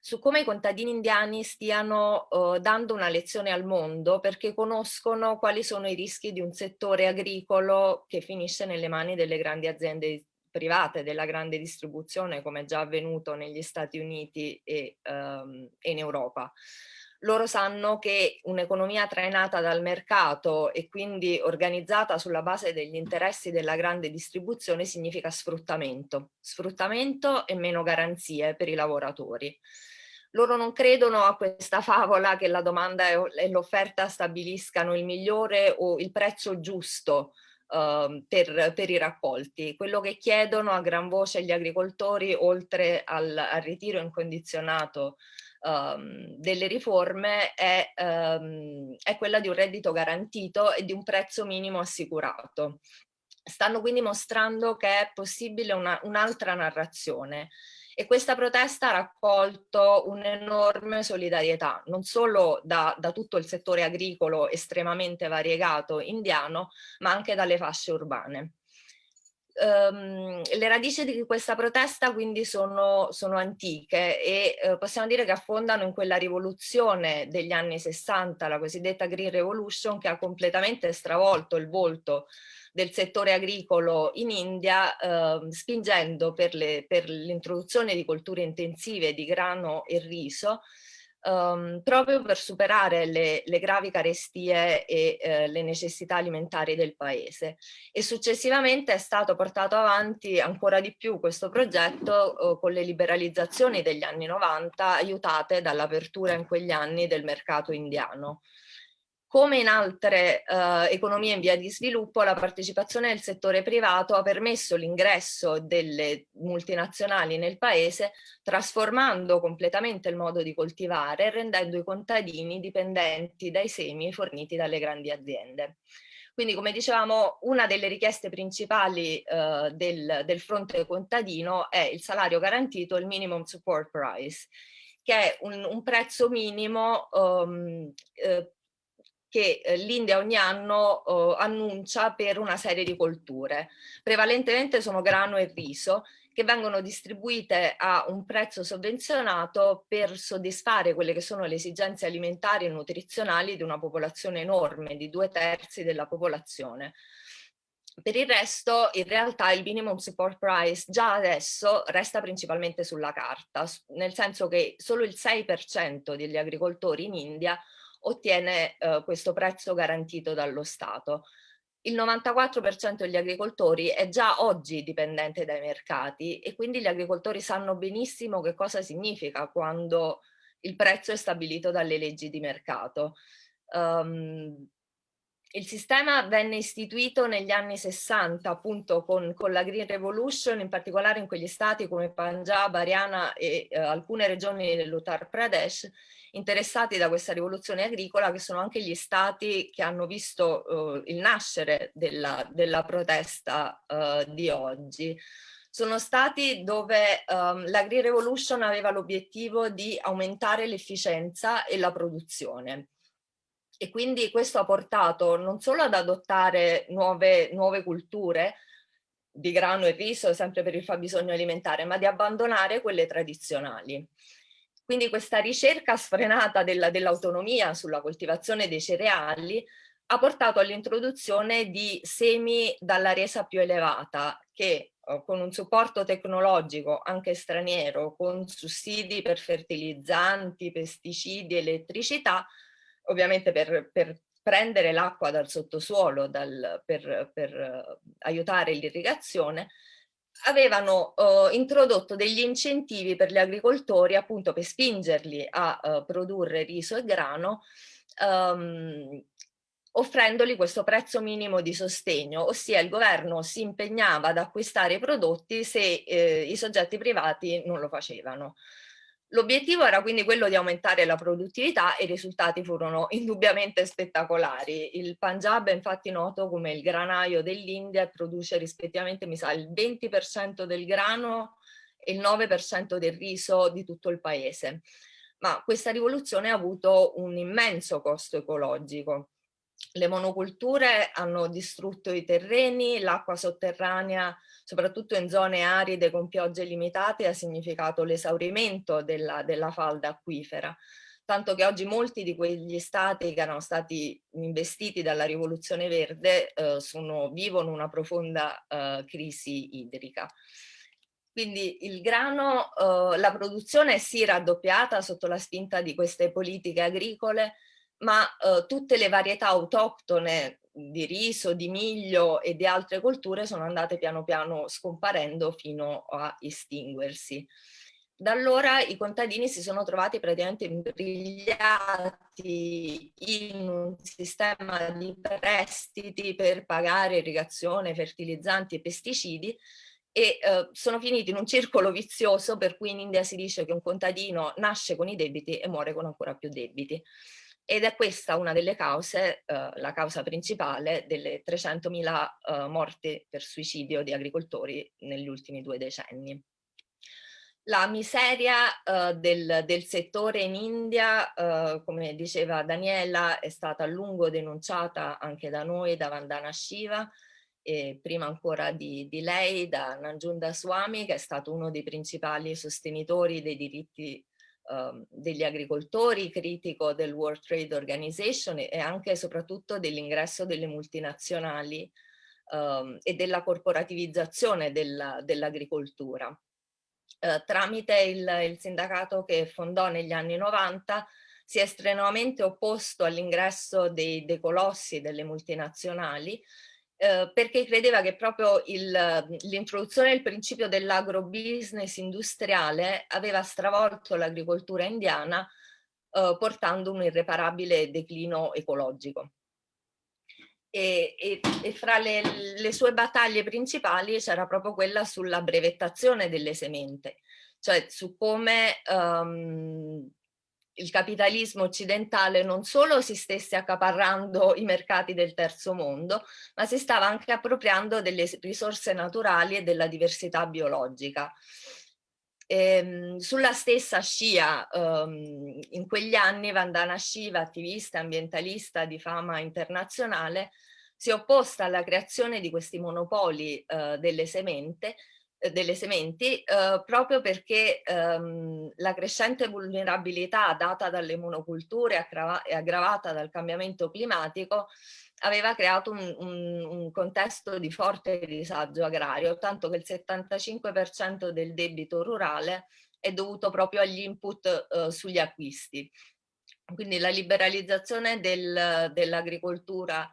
su come i contadini indiani stiano uh, dando una lezione al mondo perché conoscono quali sono i rischi di un settore agricolo che finisce nelle mani delle grandi aziende private della grande distribuzione come già avvenuto negli Stati Uniti e, um, e in Europa. Loro sanno che un'economia trainata dal mercato e quindi organizzata sulla base degli interessi della grande distribuzione significa sfruttamento, sfruttamento e meno garanzie per i lavoratori. Loro non credono a questa favola che la domanda e l'offerta stabiliscano il migliore o il prezzo giusto uh, per, per, i raccolti. Quello che chiedono a gran voce gli agricoltori, oltre al, al ritiro incondizionato um, delle riforme, è, um, è quella di un reddito garantito e di un prezzo minimo assicurato. Stanno quindi mostrando che è possibile un'altra un narrazione e questa protesta ha raccolto un'enorme solidarietà, non solo da, da, tutto il settore agricolo estremamente variegato indiano, ma anche dalle fasce urbane. Um, le radici di questa protesta quindi sono, sono antiche e uh, possiamo dire che affondano in quella rivoluzione degli anni 60, la cosiddetta Green Revolution, che ha completamente stravolto il volto del settore agricolo in India, eh, spingendo per l'introduzione di colture intensive di grano e riso, Um, proprio per superare le, le gravi carestie e eh, le necessità alimentari del paese e successivamente è stato portato avanti ancora di più questo progetto eh, con le liberalizzazioni degli anni 90 aiutate dall'apertura in quegli anni del mercato indiano. Come in altre eh, economie in via di sviluppo, la partecipazione del settore privato ha permesso l'ingresso delle multinazionali nel paese, trasformando completamente il modo di coltivare e rendendo i contadini dipendenti dai semi forniti dalle grandi aziende. Quindi, come dicevamo, una delle richieste principali eh, del, del fronte contadino è il salario garantito, il minimum support price, che è un, un prezzo minimo um, eh, che eh, l'India ogni anno eh, annuncia per una serie di colture. Prevalentemente sono grano e riso che vengono distribuite a un prezzo sovvenzionato per soddisfare quelle che sono le esigenze alimentari e nutrizionali di una popolazione enorme, di due terzi della popolazione. Per il resto, in realtà, il minimum support price già adesso resta principalmente sulla carta, nel senso che solo il 6% degli agricoltori in India ottiene eh, questo prezzo garantito dallo Stato. Il 94% degli agricoltori è già oggi dipendente dai mercati e quindi gli agricoltori sanno benissimo che cosa significa quando il prezzo è stabilito dalle leggi di mercato. Um, il sistema venne istituito negli anni 60 appunto con, con, la Green Revolution, in particolare in quegli stati come Punjab, Haryana e eh, alcune regioni dell'Uttar Pradesh interessati da questa rivoluzione agricola che sono anche gli stati che hanno visto eh, il nascere della, della protesta eh, di oggi. Sono stati dove um, la Green Revolution aveva l'obiettivo di aumentare l'efficienza e la produzione e quindi questo ha portato non solo ad adottare nuove, nuove culture di grano e riso sempre per il fabbisogno alimentare, ma di abbandonare quelle tradizionali. Quindi questa ricerca sfrenata dell'autonomia dell sulla coltivazione dei cereali ha portato all'introduzione di semi dalla resa più elevata che eh, con un supporto tecnologico anche straniero, con sussidi per fertilizzanti, pesticidi, elettricità, ovviamente per, per prendere l'acqua dal sottosuolo dal, per, per uh, aiutare l'irrigazione, avevano uh, introdotto degli incentivi per gli agricoltori appunto per spingerli a uh, produrre riso e grano um, offrendogli questo prezzo minimo di sostegno, ossia il governo si impegnava ad acquistare i prodotti se eh, i soggetti privati non lo facevano. L'obiettivo era quindi quello di aumentare la produttività e i risultati furono indubbiamente spettacolari. Il Punjab è infatti noto come il granaio dell'India e produce rispettivamente mi sa, il 20% del grano e il 9% del riso di tutto il paese. Ma questa rivoluzione ha avuto un immenso costo ecologico le monoculture hanno distrutto i terreni, l'acqua sotterranea, soprattutto in zone aride con piogge limitate, ha significato l'esaurimento della, della falda acquifera tanto che oggi molti di quegli stati che erano stati investiti dalla rivoluzione verde eh, sono, vivono una profonda eh, crisi idrica. Quindi il grano, eh, la produzione si è raddoppiata sotto la spinta di queste politiche agricole ma eh, tutte le varietà autoctone di riso, di miglio e di altre colture sono andate piano piano scomparendo fino a estinguersi. Da allora i contadini si sono trovati praticamente imbrigliati in un sistema di prestiti per pagare irrigazione, fertilizzanti e pesticidi e eh, sono finiti in un circolo vizioso per cui in India si dice che un contadino nasce con i debiti e muore con ancora più debiti ed è questa una delle cause, eh, la causa principale delle 300.000 eh, morti per suicidio di agricoltori negli ultimi due decenni. La miseria eh, del, del, settore in India, eh, come diceva Daniela, è stata a lungo denunciata anche da noi, da Vandana Shiva, e prima ancora di, di lei, da Nanjunda Swami, che è stato uno dei principali sostenitori dei diritti um, degli agricoltori, critico del World Trade Organization e anche e soprattutto dell'ingresso delle multinazionali um, e della corporativizzazione dell'agricoltura. Dell uh, tramite il, il sindacato che fondò negli anni 90 si è strenuamente opposto all'ingresso dei, dei colossi delle multinazionali eh, perché credeva che proprio l'introduzione del principio dell'agrobusiness industriale aveva stravolto l'agricoltura indiana eh, portando un irreparabile declino ecologico. E, e, e fra le, le, sue battaglie principali c'era proprio quella sulla brevettazione delle semente, cioè su come um, il capitalismo occidentale non solo si stesse accaparrando i mercati del terzo mondo, ma si stava anche appropriando delle risorse naturali e della diversità biologica. E, ehm, sulla stessa scia, um, in quegli anni Vandana Shiva, attivista ambientalista di fama internazionale, si è opposta alla creazione di questi monopoli uh, delle semente delle sementi eh, proprio perché ehm, la crescente vulnerabilità data dalle monoculture e aggravata dal cambiamento climatico aveva creato un, un, un, contesto di forte disagio agrario, tanto che il 75% del debito rurale è dovuto proprio agli input eh, sugli acquisti. Quindi la liberalizzazione del, dell'agricoltura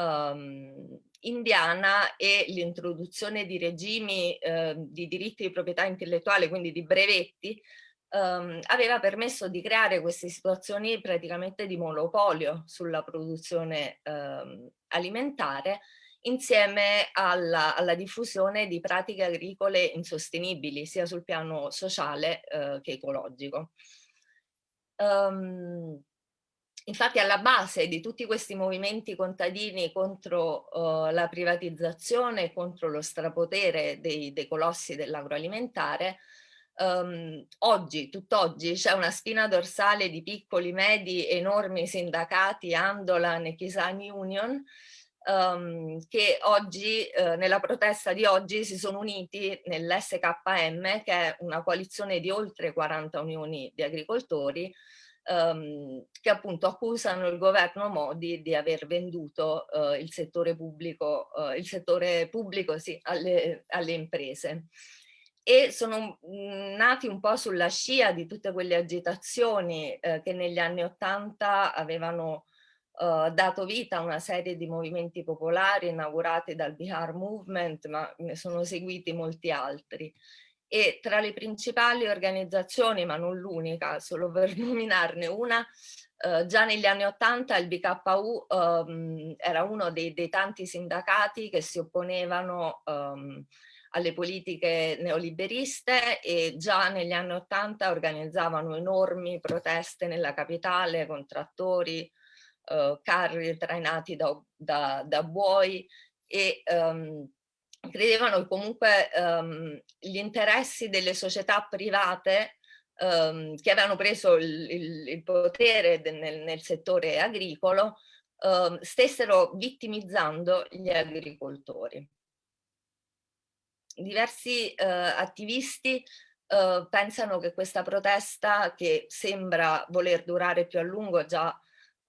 um, indiana e l'introduzione di regimi eh, di diritti di proprietà intellettuale, quindi di brevetti, ehm, aveva permesso di creare queste situazioni praticamente di monopolio sulla produzione ehm, alimentare insieme alla, alla, diffusione di pratiche agricole insostenibili sia sul piano sociale eh, che ecologico. Um, Infatti alla base di tutti questi movimenti contadini contro uh, la privatizzazione, contro lo strapotere dei, dei colossi dell'agroalimentare, um, oggi, tutt'oggi, c'è una spina dorsale di piccoli, medi, enormi sindacati, Andolan e Kisani Union, um, che oggi, eh, nella protesta di oggi, si sono uniti nell'SKM, che è una coalizione di oltre 40 unioni di agricoltori, um, che appunto accusano il governo Modi di aver venduto uh, il settore pubblico, uh, il settore pubblico sì, alle, alle imprese e sono mhmm, nati un po' sulla scia di tutte quelle agitazioni eh, che negli anni Ottanta avevano eh, dato vita a una serie di movimenti popolari inaugurati dal Bihar Movement, ma ne sono seguiti molti altri. E tra le principali organizzazioni, ma non l'unica, solo per nominarne una, eh, già negli anni Ottanta il BKU ehm, era uno dei, dei, tanti sindacati che si opponevano ehm, alle politiche neoliberiste e già negli anni Ottanta organizzavano enormi proteste nella capitale con trattori, eh, carri trainati da, da, da buoi e um, credevano che comunque um, gli interessi delle società private um, che avevano preso il, il, il potere nel, nel, settore agricolo stessero vittimizzando gli agricoltori. Diversi eh, attivisti eh, pensano che questa protesta che sembra voler durare più a lungo già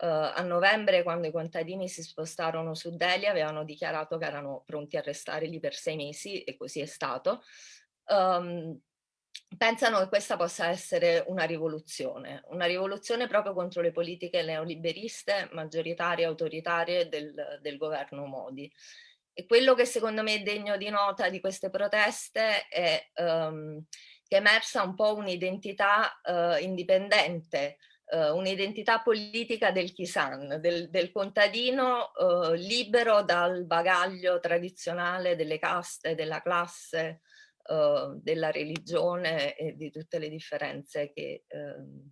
eh, a novembre quando i contadini si spostarono su Delhi avevano dichiarato che erano pronti a restare lì per sei mesi e così è stato. Um, pensano che questa possa essere una rivoluzione, una rivoluzione proprio contro le politiche neoliberiste, maggioritarie, autoritarie del, del governo Modi. E quello che secondo me è degno di nota di queste proteste è um, che è emersa un po' un'identità uh, indipendente, uh, un'identità politica del Kisan, del, del contadino uh, libero dal bagaglio tradizionale delle caste, della classe, della religione e di tutte le differenze ehm,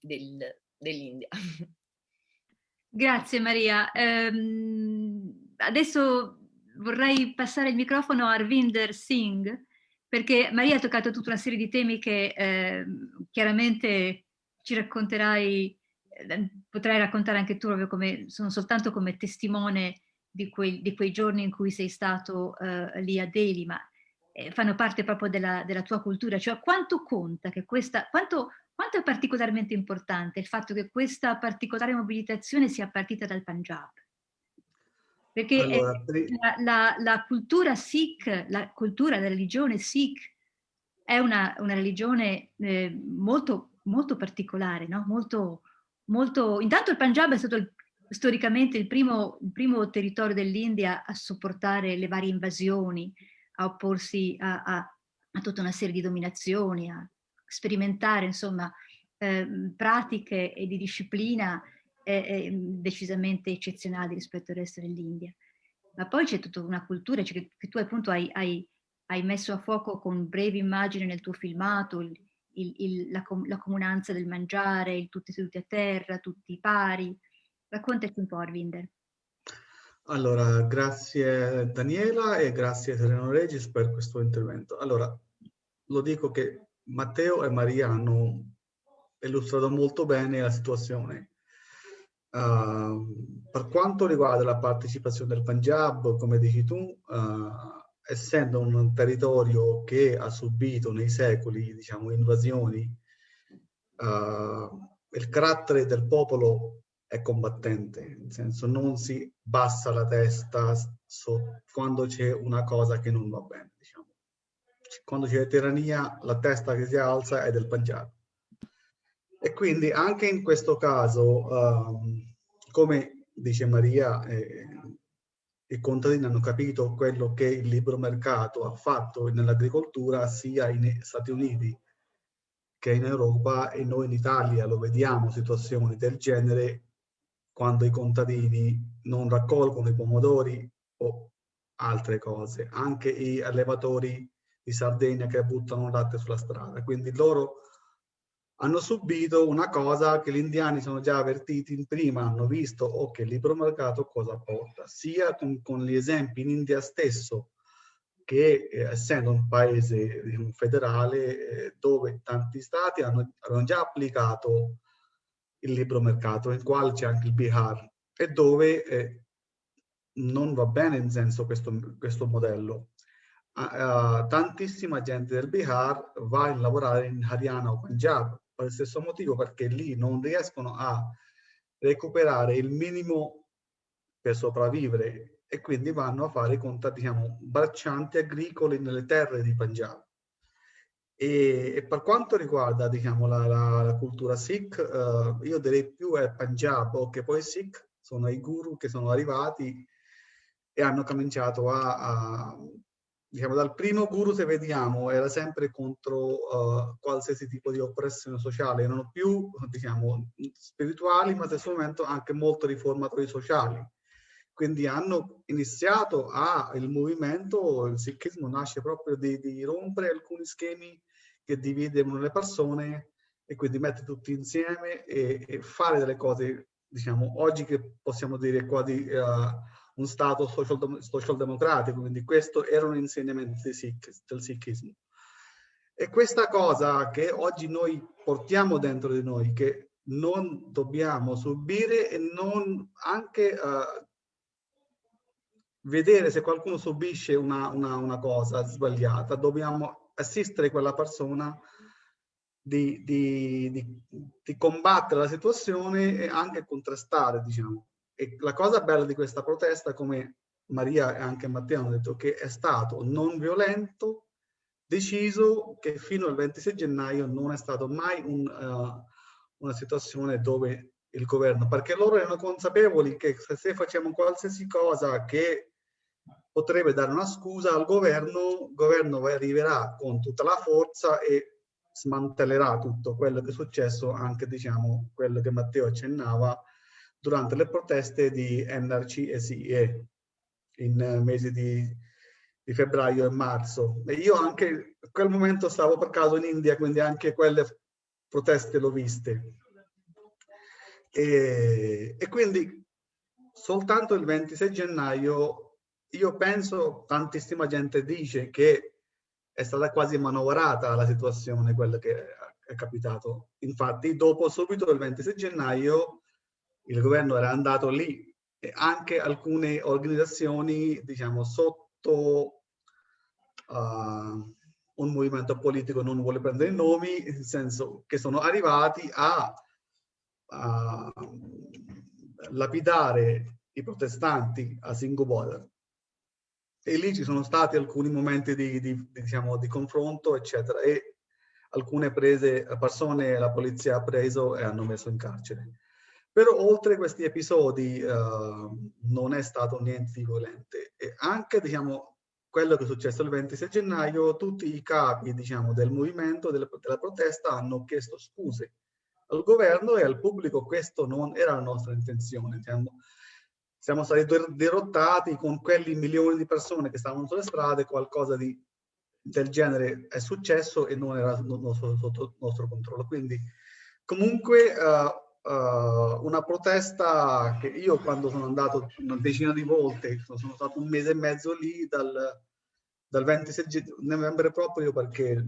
del, dell'India. Grazie Maria. Um adesso vorrei passare il microfono a Arvinder Singh, perché Maria ha toccato tutta una serie di temi che eh, chiaramente ci racconterai, eh, potrai raccontare anche tu, proprio come, sono soltanto come testimone di quei, di quei giorni in cui sei stato eh, lì a Delhi, ma eh, fanno parte proprio della, della, tua cultura, cioè quanto conta che questa, quanto, quanto è particolarmente importante il fatto che questa particolare mobilitazione sia partita dal Punjab? Perché allora, la, la, la, cultura Sikh, la cultura, la religione Sikh è una, una religione eh, molto, molto particolare, no? molto, molto... Intanto il Punjab è stato il, storicamente il primo, il primo territorio dell'India a sopportare le varie invasioni, a opporsi a, a, a tutta una serie di dominazioni, a sperimentare insomma eh, pratiche e di disciplina è, decisamente eccezionali rispetto al resto dell'India. Ma poi c'è tutta una cultura cioè che, che, tu appunto hai, hai, hai, messo a fuoco con brevi immagini nel tuo filmato, il, il, il, la, la, comunanza del mangiare, il tutti seduti a terra, tutti pari. Raccontaci un po' Arvinder. Allora, grazie Daniela e grazie Sereno Regis per questo intervento. Allora, lo dico che Matteo e Maria hanno illustrato molto bene la situazione. Uh, per quanto riguarda la partecipazione del Punjab, come dici tu, uh, essendo un territorio che ha subito nei secoli diciamo, invasioni, uh, il carattere del popolo è combattente, nel senso non si bassa la testa so, quando c'è una cosa che non va bene. Diciamo. Quando c'è tirannia, la testa che si alza è del Punjab. E quindi anche in questo caso, um, come dice Maria, eh, i contadini hanno capito quello che il libero mercato ha fatto nell'agricoltura sia in Stati Uniti che in Europa e noi in Italia lo vediamo situazioni del genere quando i contadini non raccolgono i pomodori o altre cose, anche i allevatori di Sardegna che buttano latte sulla strada. Quindi loro hanno subito una cosa che gli indiani sono già avvertiti in prima, hanno visto ok, il libero mercato cosa porta, sia con, con gli esempi in India stesso, che eh, essendo un paese diciamo, federale eh, dove tanti stati hanno, hanno, già applicato il libero mercato, in quale c'è anche il Bihar, e dove eh, non va bene in senso questo, questo modello. Uh, tantissima gente del Bihar va a lavorare in Haryana o Punjab per il stesso motivo perché lì non riescono a recuperare il minimo per sopravvivere e quindi vanno a fare contatti, diciamo, braccianti agricoli nelle terre di Punjab. E, e per quanto riguarda, diciamo, la, la, la cultura Sikh, uh, io direi più è Punjab o che poi Sikh sono i guru che sono arrivati e hanno cominciato a, a diciamo, dal primo guru se vediamo era sempre contro uh, qualsiasi tipo di oppressione sociale, erano più diciamo, spirituali ma stesso momento anche molto riformatori sociali. Quindi hanno iniziato a, il movimento, il sikhismo nasce proprio di, di rompere alcuni schemi che dividono le persone e quindi mettere tutti insieme e, e fare delle cose, diciamo, oggi che possiamo dire quasi uh, un Stato social, social democratico, quindi questo era un insegnamento Sikh, del Sikhismo. E questa cosa che oggi noi portiamo dentro di noi, che non dobbiamo subire e non anche uh, vedere se qualcuno subisce una, una, una, cosa sbagliata, dobbiamo assistere quella persona di, di, di, di combattere la situazione e anche contrastare, diciamo. E la cosa bella di questa protesta, come Maria e anche Matteo hanno detto, che è stato non violento, deciso che fino al 26 gennaio non è stato mai un, uh, una situazione dove il governo, perché loro erano consapevoli che se facciamo qualsiasi cosa che potrebbe dare una scusa al governo, il governo arriverà con tutta la forza e smantellerà tutto quello che è successo, anche diciamo quello che Matteo accennava, durante le proteste di NRC e CIE in eh, mesi di, di, febbraio e marzo. E io anche a quel momento stavo per caso in India, quindi anche quelle proteste l'ho viste. E, e quindi soltanto il 26 gennaio io penso, tantissima gente dice che è stata quasi manovrata la situazione, quello che è capitato. Infatti, dopo subito il 26 gennaio il governo era andato lì e anche alcune organizzazioni, diciamo, sotto uh, un movimento politico, non vuole prendere nomi, nel senso che sono arrivati a, a lapidare i protestanti a Singapore. E lì ci sono stati alcuni momenti di, di, di, diciamo, di confronto, eccetera, e alcune prese, persone la polizia ha preso e hanno messo in carcere. Però oltre questi episodi uh, non è stato niente di violente. E anche, diciamo, quello che è successo il 26 gennaio, tutti i capi, diciamo, del movimento, della, della protesta hanno chiesto scuse al governo e al pubblico. Questo non era la nostra intenzione. Diciamo. Siamo stati derottati con quelli milioni di persone che stavano sulle strade, qualcosa di, del genere è successo e non era sotto, sotto nostro controllo. Quindi comunque... Uh, uh, una protesta che io quando sono andato una decina di volte, sono stato un mese e mezzo lì dal, dal 26 novembre proprio perché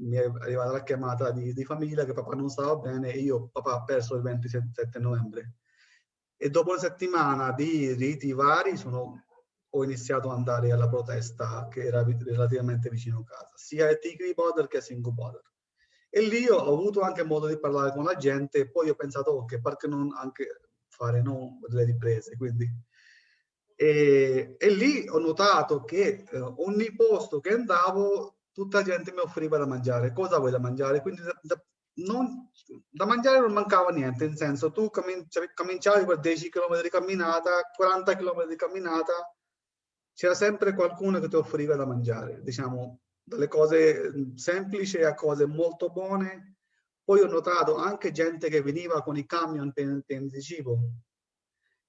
mi è arrivata la chiamata di, di, famiglia che papà non stava bene e io papà ha perso il 27 novembre. E dopo una settimana di riti vari sono, ho iniziato ad andare alla protesta che era relativamente vicino a casa, sia a Tigri Border che a Singu Border. E lì ho avuto anche modo di parlare con la gente e poi ho pensato, ok, perché non anche fare no, delle riprese, quindi... E, e, lì ho notato che eh, ogni posto che andavo tutta la gente mi offriva da mangiare. Cosa vuoi da mangiare? Quindi da, da, non, da mangiare non mancava niente, nel senso tu cominciavi per 10 km di camminata, 40 km di camminata, c'era sempre qualcuno che ti offriva da mangiare, diciamo dalle cose semplici a cose molto buone. Poi ho notato anche gente che veniva con i camion pieni di cibo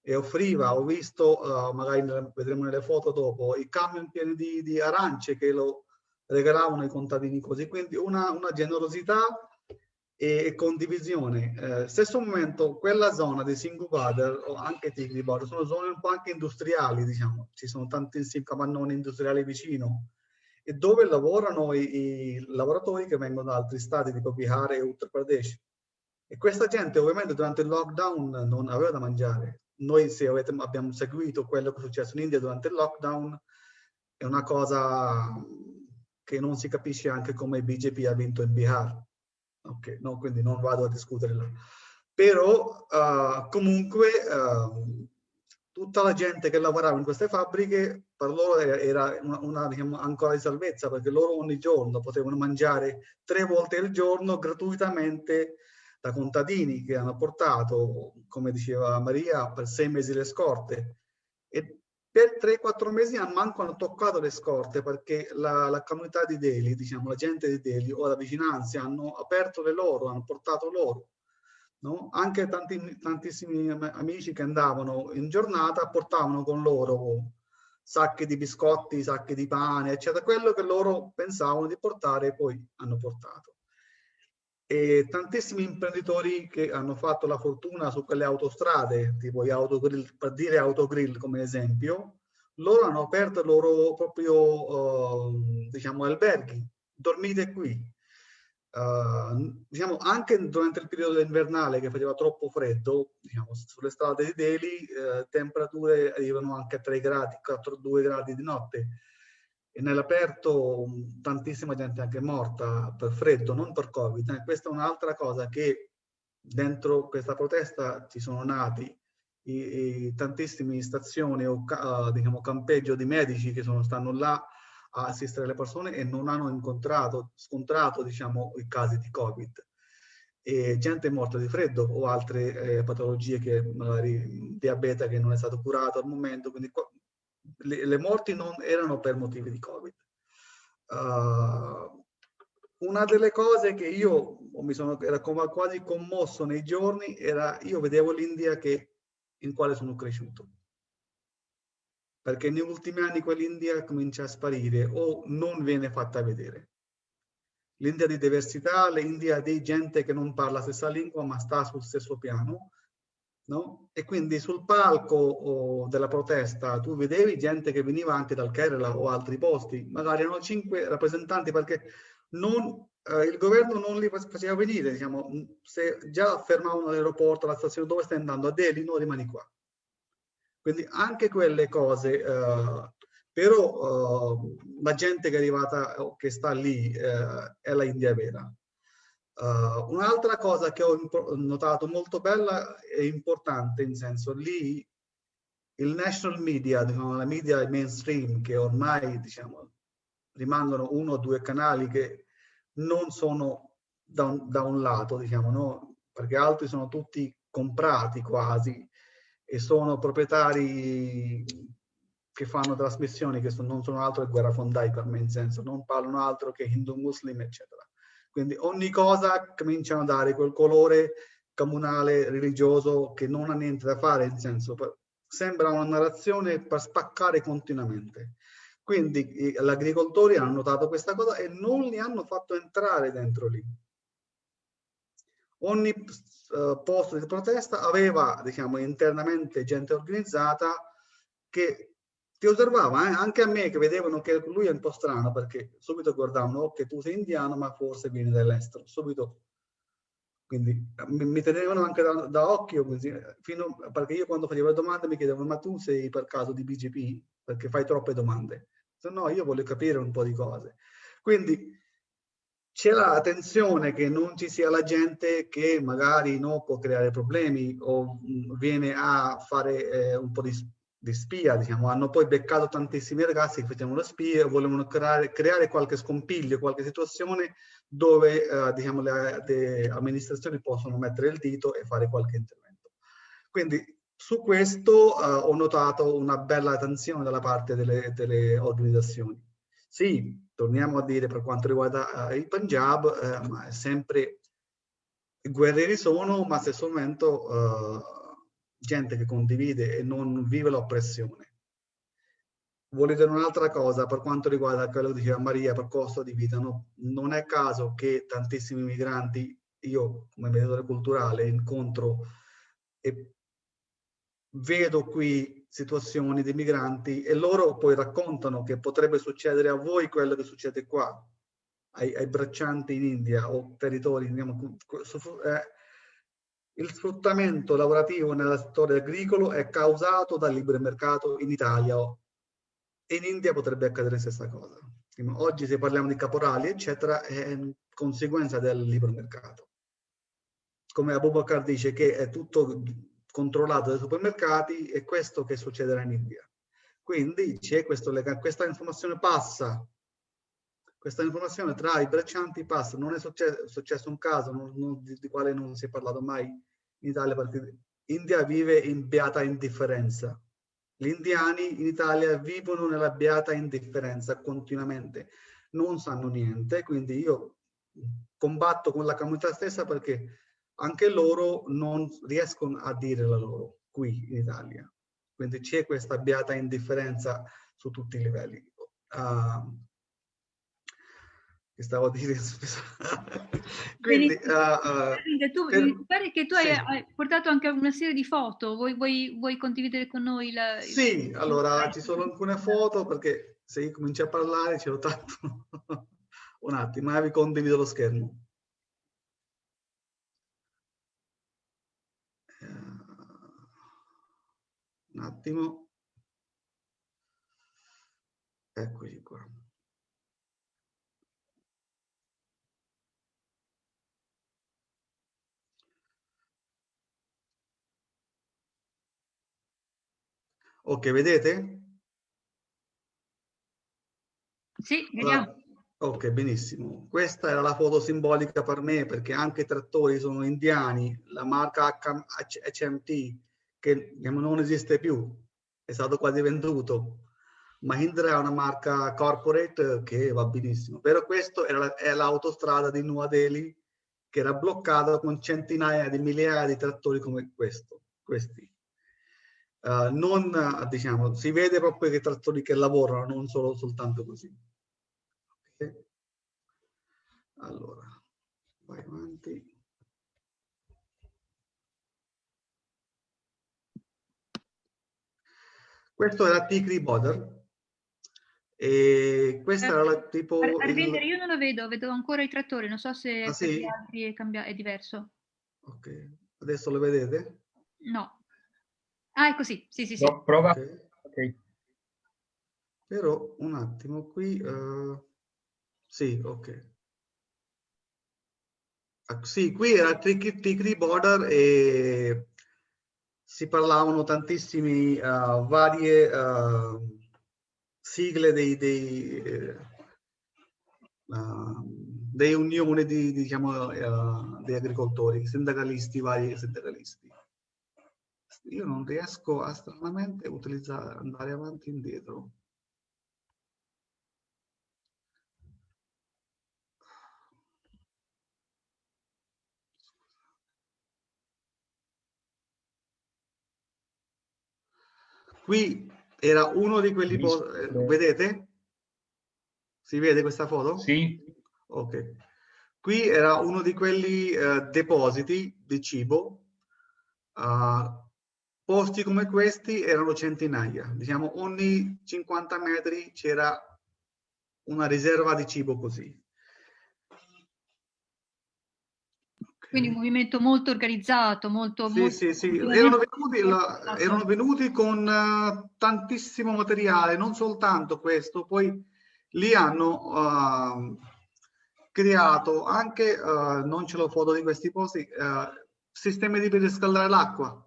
e offriva, ho visto, uh, magari vedremo nelle foto dopo, i camion pieni di, di arance che lo regalavano ai contadini così, quindi una, una generosità e condivisione. Eh, stesso momento, quella zona di Singapore o anche Tigri Border sono zone un po' anche industriali, diciamo, ci sono tantissimi capannoni industriali vicino e dove lavorano i, i, lavoratori che vengono da altri stati tipo Bihar e Uttar Pradesh. E questa gente ovviamente durante il lockdown non aveva da mangiare, noi se avete, abbiamo seguito quello che è successo in India durante il lockdown, è una cosa che non si capisce anche come BJP ha vinto in Bihar. Ok, no, quindi non vado a discutere là. Però uh, comunque uh, tutta la gente che lavorava in queste fabbriche per loro era una, una diciamo, ancora di salvezza perché loro ogni giorno potevano mangiare tre volte al giorno gratuitamente da contadini che hanno portato, come diceva Maria, per sei mesi le scorte. E per 3-4 mesi manco hanno toccato le scorte perché la, la, comunità di Delhi, diciamo la gente di Delhi o la vicinanza hanno aperto le loro, hanno portato loro. No? Anche tanti, tantissimi amici che andavano in giornata portavano con loro sacchi di biscotti, sacchi di pane, eccetera, quello che loro pensavano di portare poi hanno portato e tantissimi imprenditori che hanno fatto la fortuna su quelle autostrade, tipo gli autogrill, per dire autogrill come esempio, loro hanno aperto i loro proprio, uh, diciamo, alberghi, dormite qui. Uh, diciamo, anche durante il periodo invernale che faceva troppo freddo, diciamo, sulle strade di Delhi, uh, temperature arrivano anche a 3 gradi, 4-2 gradi di notte e nell'aperto tantissima gente anche morta per freddo, non per Covid. Eh, questa è un'altra cosa che dentro questa protesta ci sono nati i, i tantissime stazioni o uh, diciamo, campeggio di medici che sono, stanno là a assistere le persone e non hanno incontrato, scontrato diciamo, i casi di Covid. E gente morta di freddo o altre eh, patologie che magari diabete che non è stato curato al momento, quindi le, le, morti non erano per motivi di Covid. Uh, una delle cose che io mi sono era quasi commosso nei giorni era io vedevo l'India che in quale sono cresciuto perché negli ultimi anni quell'India comincia a sparire o non viene fatta vedere l'India di diversità l'India di gente che non parla la stessa lingua ma sta sul stesso piano No? E quindi sul palco oh, della protesta tu vedevi gente che veniva anche dal Kerala o altri posti, magari erano cinque rappresentanti perché non, eh, il governo non li faceva venire, diciamo, se già fermavano all'aeroporto, alla stazione dove stai andando a Delhi, non rimani qua. Quindi anche quelle cose, eh, però eh, la gente che è arrivata, che sta lì, eh, è la India vera. Uh, Un'altra cosa che ho notato molto bella e importante, in senso lì il national media, diciamo, la media mainstream, che ormai diciamo, rimangono uno o due canali che non sono da un, da un lato, diciamo, no? perché altri sono tutti comprati quasi e sono proprietari che fanno trasmissioni che non sono altro che guerrafondai per me, in senso non parlano altro che hindu, muslim, eccetera. Quindi ogni cosa cominciano a dare quel colore comunale, religioso, che non ha niente da fare, nel senso, sembra una narrazione per spaccare continuamente. Quindi gli agricoltori hanno notato questa cosa e non li hanno fatto entrare dentro lì. Ogni uh, posto di protesta aveva, diciamo, internamente gente organizzata che ti osservava, eh? anche a me che vedevano che lui è un po' strano perché subito guardavano che tu sei indiano ma forse vieni dall'estero, subito. Quindi mi, mi tenevano anche da, da occhio, così, fino, perché io quando facevo le domande mi chiedevano ma tu sei per caso di BGP? Perché fai troppe domande. Se no io voglio capire un po' di cose. Quindi c'è la tensione che non ci sia la gente che magari no, può creare problemi o mh, viene a fare eh, un po' di di spia, diciamo, hanno poi beccato tantissimi ragazzi che facevano spie e volevano creare, creare, qualche scompiglio, qualche situazione dove eh, diciamo, le, le, amministrazioni possono mettere il dito e fare qualche intervento. Quindi su questo eh, ho notato una bella attenzione dalla parte delle, delle, organizzazioni. Sì, torniamo a dire per quanto riguarda eh, il Punjab, eh, sempre guerrieri sono, ma stesso momento eh, gente che condivide e non vive l'oppressione. Dire un'altra cosa per quanto riguarda quello che diceva Maria per costo di vita. No? Non è caso che tantissimi migranti, io come mediatore culturale incontro e vedo qui situazioni di migranti e loro poi raccontano che potrebbe succedere a voi quello che succede qua, ai, ai braccianti in India o territori, diciamo, eh, il sfruttamento lavorativo nel settore agricolo è causato dal libero mercato in Italia e in India potrebbe accadere la stessa cosa. Oggi se parliamo di caporali, eccetera, è conseguenza del libero mercato. Come Abubakar dice che è tutto controllato dai supermercati, è questo che succederà in India. Quindi c'è questa informazione passa, questa informazione tra i braccianti passa, non è successo, successo un caso non, non, di, di, quale non si è parlato mai in Italia, perché India vive in beata indifferenza. Gli indiani in Italia vivono nella beata indifferenza continuamente, non sanno niente, quindi io combatto con la comunità stessa perché anche loro non riescono a dire la loro qui in Italia. Quindi c'è questa beata indifferenza su tutti i livelli. Uh, stavo a dire quindi uh, uh, tu, per, mi pare che tu sì. hai, portato anche una serie di foto vuoi, vuoi, vuoi condividere con noi la, sì il... allora ci sono alcune foto perché se io comincio a parlare ce l'ho tanto un attimo eh, vi condivido lo schermo un attimo. Eccoci qua. Ok vedete? Sì vediamo. Ok, benissimo. Questa era la foto simbolica per me perché anche i trattori sono indiani, la marca HMT che non esiste più, è stato quasi venduto. Mahindra è una marca corporate che va benissimo, però questa è l'autostrada di Nuova Delhi che era bloccata con centinaia di migliaia di trattori come questo, questi. Uh, non, diciamo, si vede proprio che i trattori che lavorano, non solo soltanto così. Okay. Allora, vai avanti. Questo era Tigri Border. E questa era la, tipo... Arvinder, il... io non lo vedo, vedo ancora i trattori, non so se ah, sì? altri è, cambia... è diverso. Ok, adesso lo vedete? No. Ah, è così, sì, sì, sì. No, prova. Okay. ok. Però un attimo qui... Uh... Sì, ok. Ah, sì, qui era Tigri Border e si parlavano tantissimi uh, varie uh, sigle dei, dei, uh, dei unioni di, diciamo, degli agricoltori, sindacalisti, vari sindacalisti. Io non riesco a stranamente utilizzare, andare avanti e indietro. Qui era uno di quelli, eh, vedete? Si vede questa foto? Sì. Ok. Qui era uno di quelli uh, depositi di cibo. Uh, posti come questi erano centinaia. Diciamo ogni 50 metri c'era una riserva di cibo così. Quindi un movimento molto organizzato, molto... Sì, molto, sì, sì. Erano venuti, la, erano venuti con uh, tantissimo materiale, non soltanto questo, poi lì hanno uh, creato anche, uh, non ce l'ho foto di questi posti, sistemi di per riscaldare l'acqua.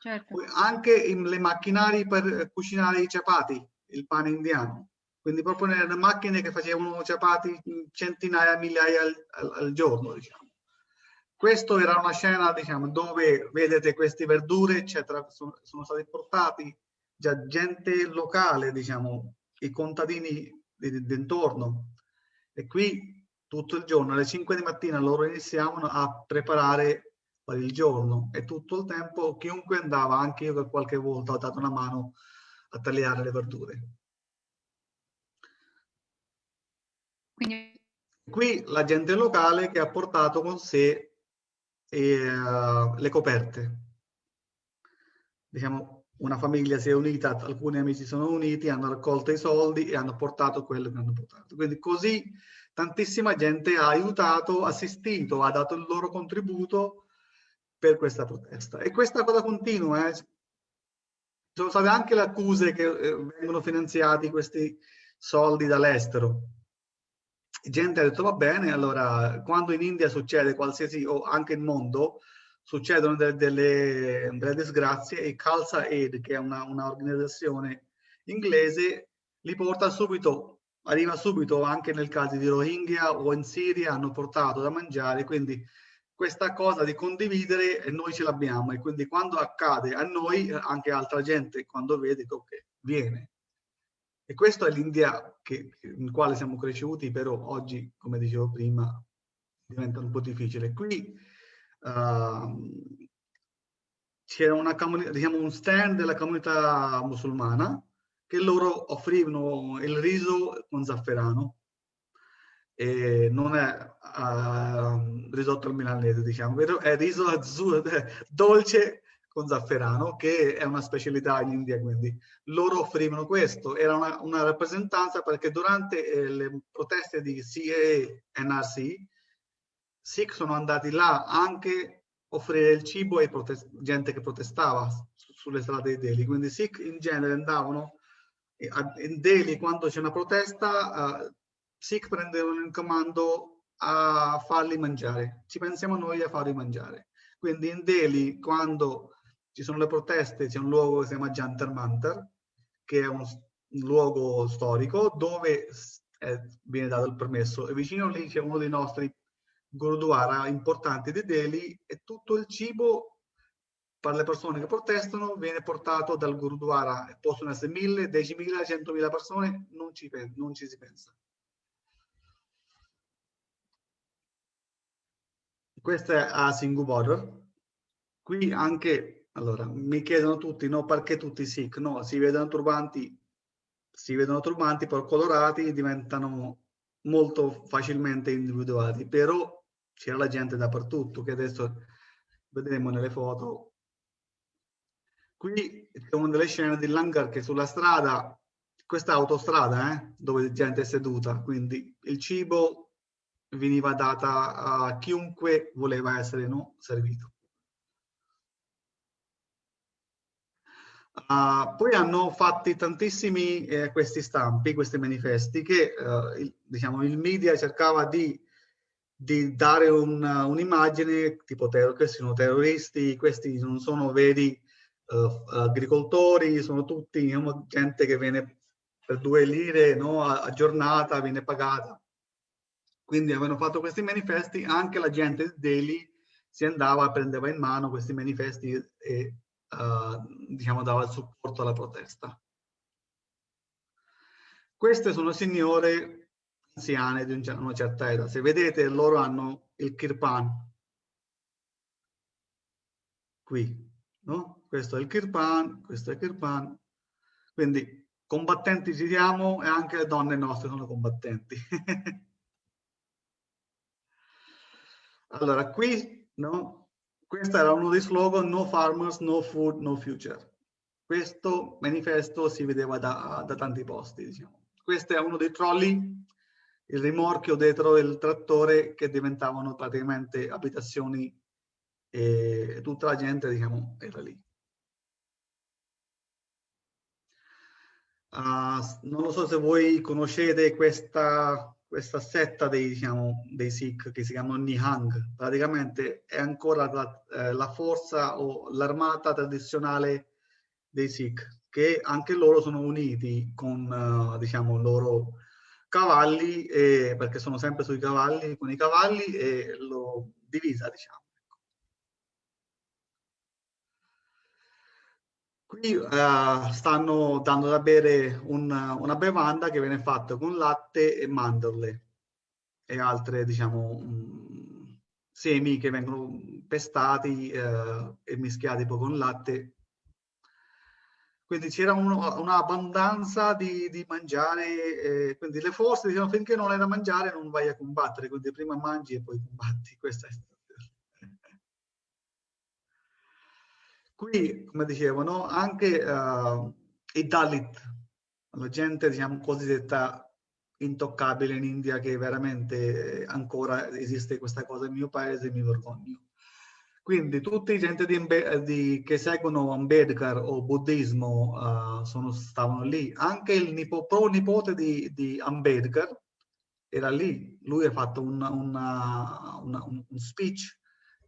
Certo. Anche le macchinari per cucinare i ciapati, il pane indiano. Quindi proprio nelle macchine che facevano ciapati centinaia, migliaia al, al, al giorno, diciamo. Questa era una scena, diciamo, dove vedete queste verdure, eccetera, sono, sono stati portati già gente locale, diciamo, i contadini d'intorno. E qui tutto il giorno, alle 5 di mattina, loro iniziavano a preparare per il giorno e tutto il tempo chiunque andava, anche io che qualche volta ho dato una mano a tagliare le verdure. Quindi... Qui la gente locale che ha portato con sé e, uh, le coperte. Diciamo, una famiglia si è unita, alcuni amici sono uniti, hanno raccolto i soldi e hanno portato quello che hanno portato. Quindi così tantissima gente ha aiutato, assistito, ha dato il loro contributo per questa protesta. E questa cosa continua, eh. ci sono state anche le accuse che eh, vengono finanziati questi soldi dall'estero. Gente ha detto va bene, allora quando in India succede qualsiasi, o anche nel mondo, succedono delle, delle, delle disgrazie e Khalsa Aid, che è un'organizzazione inglese, li porta subito, arriva subito anche nel caso di Rohingya o in Siria, hanno portato da mangiare, quindi questa cosa di condividere noi ce l'abbiamo e quindi quando accade a noi anche altra gente quando vede che okay, viene e questo è l'India in quale siamo cresciuti però oggi come dicevo prima diventa un po' difficile qui uh, c'era una diciamo un stand della comunità musulmana che loro offrivano il riso con zafferano. E non è uh, risotto al milanese, diciamo, vero? È riso azzurro, dolce con zafferano, che è una specialità in India, quindi loro offrivano questo. Era una, una rappresentanza perché durante eh, le proteste di CAA NRC, Sikh sono andati là anche offrire il cibo a gente che protestava sulle strade di Delhi. Quindi Sikh in genere andavano in Delhi quando c'è una protesta uh, Sikh prendevano in comando a farli mangiare ci pensiamo noi a farli mangiare quindi in Delhi quando ci sono le proteste c'è un luogo che si chiama Jantar Mantar che è un, luogo storico dove è, viene dato il permesso e vicino lì c'è uno dei nostri gurdwara importanti di Delhi e tutto il cibo per le persone che protestano viene portato dal Gurdwara, possono essere mille, decimila, centomila persone, non ci, non ci si pensa. Questo è a Border. Qui anche, allora, mi chiedono tutti, no, perché tutti Sikh? No, si vedono turbanti, si vedono turbanti, poi colorati diventano molto facilmente individuati, però c'era la gente dappertutto, che adesso vedremo nelle foto, Qui c'è una delle scene di Langar che sulla strada, questa autostrada eh, dove gente è seduta, quindi il cibo veniva data a chiunque voleva essere no, servito. Uh, poi hanno fatti tantissimi eh, questi stampi, questi manifesti che uh, il, diciamo, il media cercava di, di dare un'immagine un tipo questi sono terroristi, questi non sono veri uh, agricoltori, sono tutti diciamo, gente che viene per due lire no, a, giornata, viene pagata. Quindi avevano fatto questi manifesti, anche la gente Delhi si andava, prendeva in mano questi manifesti e diciamo, dava il supporto alla protesta. Queste sono signore anziane di una certa età. Se vedete, loro hanno il kirpan qui, no? questo è il Kirpan, questo è il Kirpan. Quindi combattenti ci siamo e anche le donne nostre sono combattenti. allora, qui, no? Questo era uno dei slogan No Farmers, No Food, No Future. Questo manifesto si vedeva da, da tanti posti, diciamo. Questo è uno dei trolley, il rimorchio dietro il trattore che diventavano praticamente abitazioni e tutta la gente, diciamo, era lì. Uh, non lo so se voi conoscete questa, questa setta dei, diciamo, dei Sikh che si chiamano Nihang. Praticamente è ancora la, eh, la forza o l'armata tradizionale dei Sikh, che anche loro sono uniti con, uh, diciamo, loro cavalli, e, perché sono sempre sui cavalli, con i cavalli e loro divisa, diciamo. Qui uh, stanno dando da bere un, una bevanda che viene fatta con latte e mandorle e altre, diciamo, um, semi che vengono pestati uh, e mischiati poi con latte. Quindi c'era un'abbondanza di, di, mangiare, eh, quindi le forze dicevano finché non è da mangiare non vai a combattere, quindi prima mangi e poi combatti. Questa è Qui, come dicevo, no? anche uh, i Dalit, la gente diciamo cosiddetta intoccabile in India che veramente ancora esiste questa cosa nel mio paese mi vergogno. Quindi tutti i gente di, di, che seguono Ambedkar o buddismo uh, sono, stavano lì. Anche il nipo, pronipote di, di Ambedkar era lì. Lui ha fatto una, una, una, un, un, speech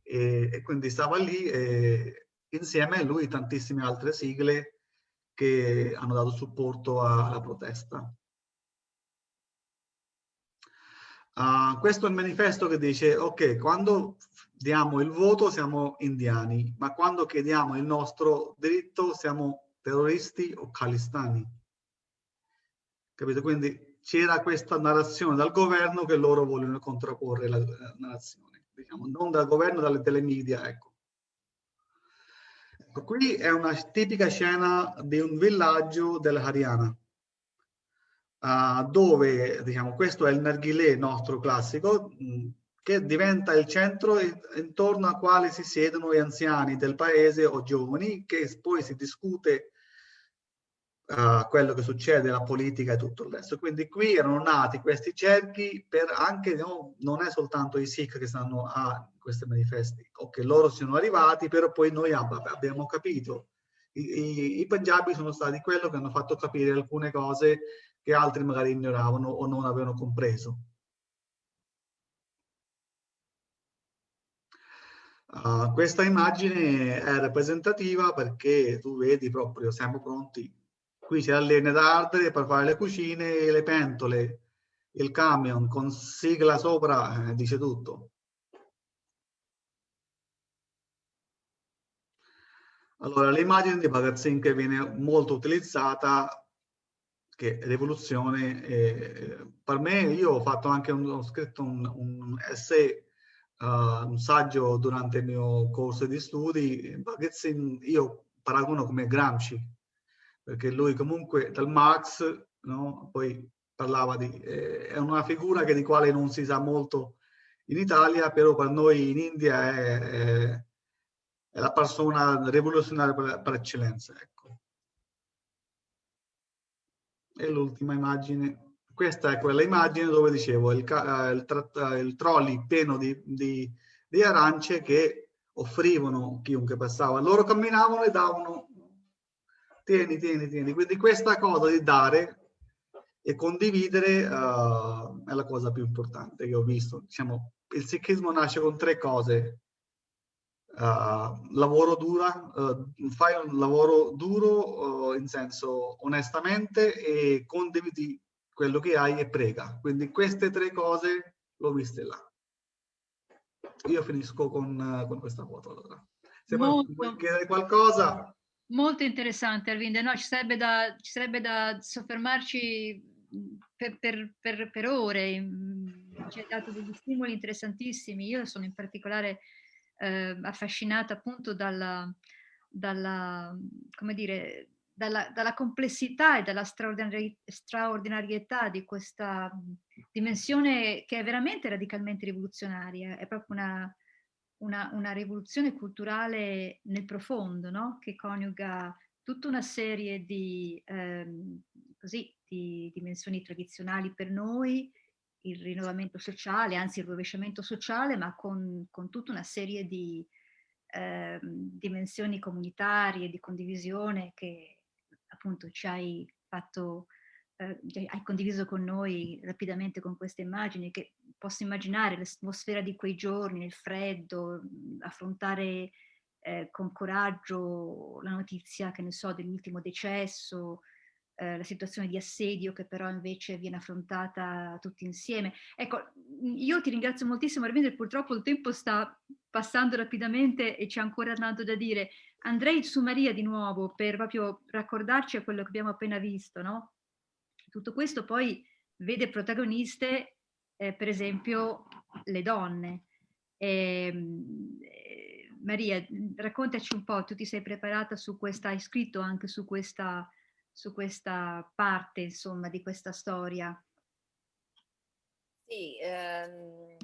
e, e, quindi stava lì e insieme a lui tantissime altre sigle che hanno dato supporto alla protesta. Uh, questo è il manifesto che dice, ok, quando diamo il voto siamo indiani, ma quando chiediamo il nostro diritto siamo terroristi o calistani. Capito? Quindi c'era questa narrazione dal governo che loro vogliono contrapporre la, la narrazione, diciamo, non dal governo, dalle telemedia, ecco. ecco. Qui è una tipica scena di un villaggio dell'Haryana, uh, dove, diciamo, questo è il narghilè nostro classico, mh, che diventa il centro intorno al quale si siedono gli anziani del paese o giovani, che poi si discute uh, quello che succede, la politica e tutto il resto. Quindi qui erano nati questi cerchi per anche, no, non è soltanto i Sikh che stanno a questi manifesti, o che loro siano arrivati, però poi noi abbiamo capito. I, i, I Punjabi sono stati quello che hanno fatto capire alcune cose che altri magari ignoravano o non avevano compreso. Uh, questa immagine è rappresentativa perché tu vedi proprio, siamo pronti. Qui c'è la legna da ardere per fare le cucine e le pentole, il camion con sigla sopra, eh, dice tutto. Allora, l'immagine di Bhagat Singh che viene molto utilizzata, che rivoluzione, eh, per me, io ho fatto anche un, ho scritto un, un essay uh, un saggio durante il mio corso di studi, Bakhtin io paragono come Gramsci, perché lui comunque dal Marx, no? poi parlava di... Eh, è una figura che, di quale non si sa molto in Italia, però per noi in India è, è, è la persona rivoluzionaria per, per eccellenza. Ecco. E l'ultima immagine questa è quella immagine dove dicevo il, eh, il, il trolley pieno di, di, di, arance che offrivano chiunque passava. Loro camminavano e davano tieni, tieni, tieni. Quindi questa cosa di dare e condividere uh, è la cosa più importante che ho visto. Diciamo, il sikhismo nasce con tre cose. Uh, lavoro dura, uh, fai un lavoro duro in senso onestamente e condividi quello che hai e prega. Quindi queste tre cose l'ho viste là. Io finisco con, con questa foto allora. Se molto, vuoi chiedere qualcosa... Molto interessante Arvind, no, ci, sarebbe da, ci sarebbe da soffermarci per, per, per, per ore, ci hai dato degli stimoli interessantissimi. Io sono in particolare eh, affascinata appunto dalla, dalla, dire, dalla, dalla complessità e dalla straordinari straordinarietà di questa dimensione che è veramente radicalmente rivoluzionaria, è proprio una, una, una rivoluzione culturale nel profondo, no? che coniuga tutta una serie di, ehm, così, di dimensioni tradizionali per noi, il rinnovamento sociale, anzi il rovesciamento sociale, ma con, con tutta una serie di eh, dimensioni comunitarie, di condivisione che, appunto ci hai fatto, eh, hai condiviso con noi rapidamente con queste immagini, che posso immaginare l'atmosfera di quei giorni, nel freddo, affrontare eh, con coraggio la notizia, che ne so, dell'ultimo decesso, eh, la situazione di assedio che però invece viene affrontata tutti insieme. Ecco, io ti ringrazio moltissimo Arvindo, purtroppo il tempo sta passando rapidamente e c'è ancora tanto da dire. Andrei su Maria di nuovo per proprio raccordarci a quello che abbiamo appena visto, no? Tutto questo poi vede protagoniste, eh, per esempio, le donne. Ehm, eh, Maria, raccontaci un po', tu ti sei preparata su questa, hai scritto anche su questa, su questa parte, insomma, di questa storia. Sì, ehm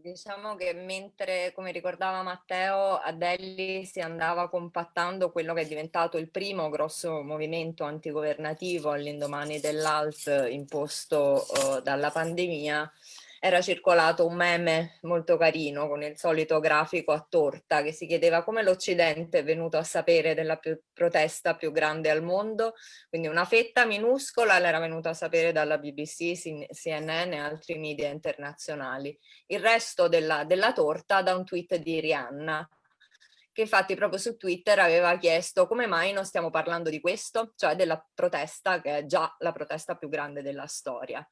Diciamo che mentre, come ricordava Matteo, a Delhi si andava compattando quello che è diventato il primo grosso movimento antigovernativo all'indomani dell'ALT imposto uh, dalla pandemia, era circolato un meme molto carino con il solito grafico a torta che si chiedeva come l'Occidente è venuto a sapere della più, protesta più grande al mondo, quindi una fetta minuscola l'era venuta a sapere dalla BBC, CNN e altri media internazionali. Il resto della, della torta da un tweet di Rihanna che infatti proprio su Twitter aveva chiesto come mai non stiamo parlando di questo, cioè della protesta che è già la protesta più grande della storia.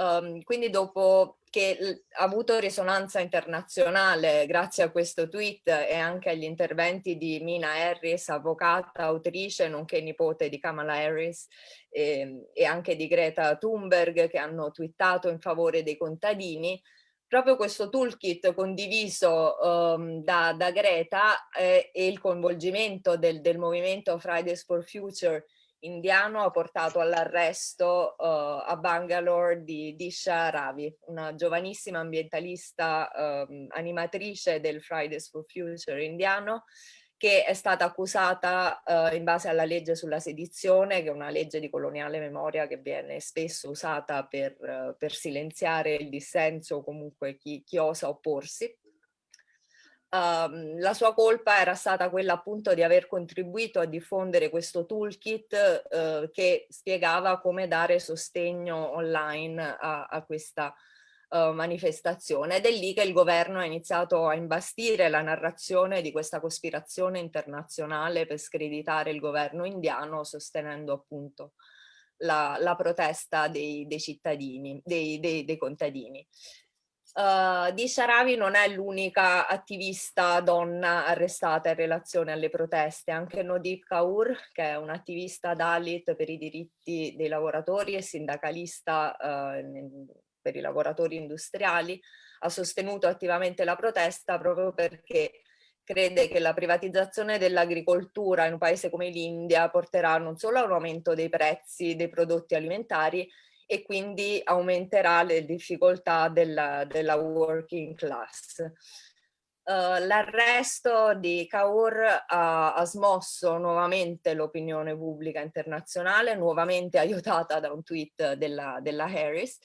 Um, quindi dopo che ha avuto risonanza internazionale grazie a questo tweet e anche agli interventi di Mina Harris, avvocata, autrice, nonché nipote di Kamala Harris e, ehm, e anche di Greta Thunberg che hanno twittato in favore dei contadini, proprio questo toolkit condiviso um, da, da, Greta eh, e il coinvolgimento del, del movimento Fridays for Future indiano ha portato all'arresto uh, a Bangalore di Disha Ravi, una giovanissima ambientalista uh, animatrice del Fridays for Future indiano che è stata accusata uh, in base alla legge sulla sedizione, che è una legge di coloniale memoria che viene spesso usata per, uh, per silenziare il dissenso o comunque chi, chi osa opporsi. Uh, la sua colpa era stata quella appunto di aver contribuito a diffondere questo toolkit uh, che spiegava come dare sostegno online a, a questa uh, manifestazione ed è lì che il governo ha iniziato a imbastire la narrazione di questa cospirazione internazionale per screditare il governo indiano sostenendo appunto la, la protesta dei, dei cittadini, dei, dei, dei contadini. Uh, di Sharavi non è l'unica attivista donna arrestata in relazione alle proteste, anche Nodip Kaur, che è un'attivista Dalit per i diritti dei lavoratori e sindacalista uh, per i lavoratori industriali, ha sostenuto attivamente la protesta proprio perché crede che la privatizzazione dell'agricoltura in un paese come l'India porterà non solo a un aumento dei prezzi dei prodotti alimentari, e quindi aumenterà le difficoltà della, della working class. Uh, L'arresto di Kaur ha, ha smosso nuovamente l'opinione pubblica internazionale, nuovamente aiutata da un tweet della, della Harris,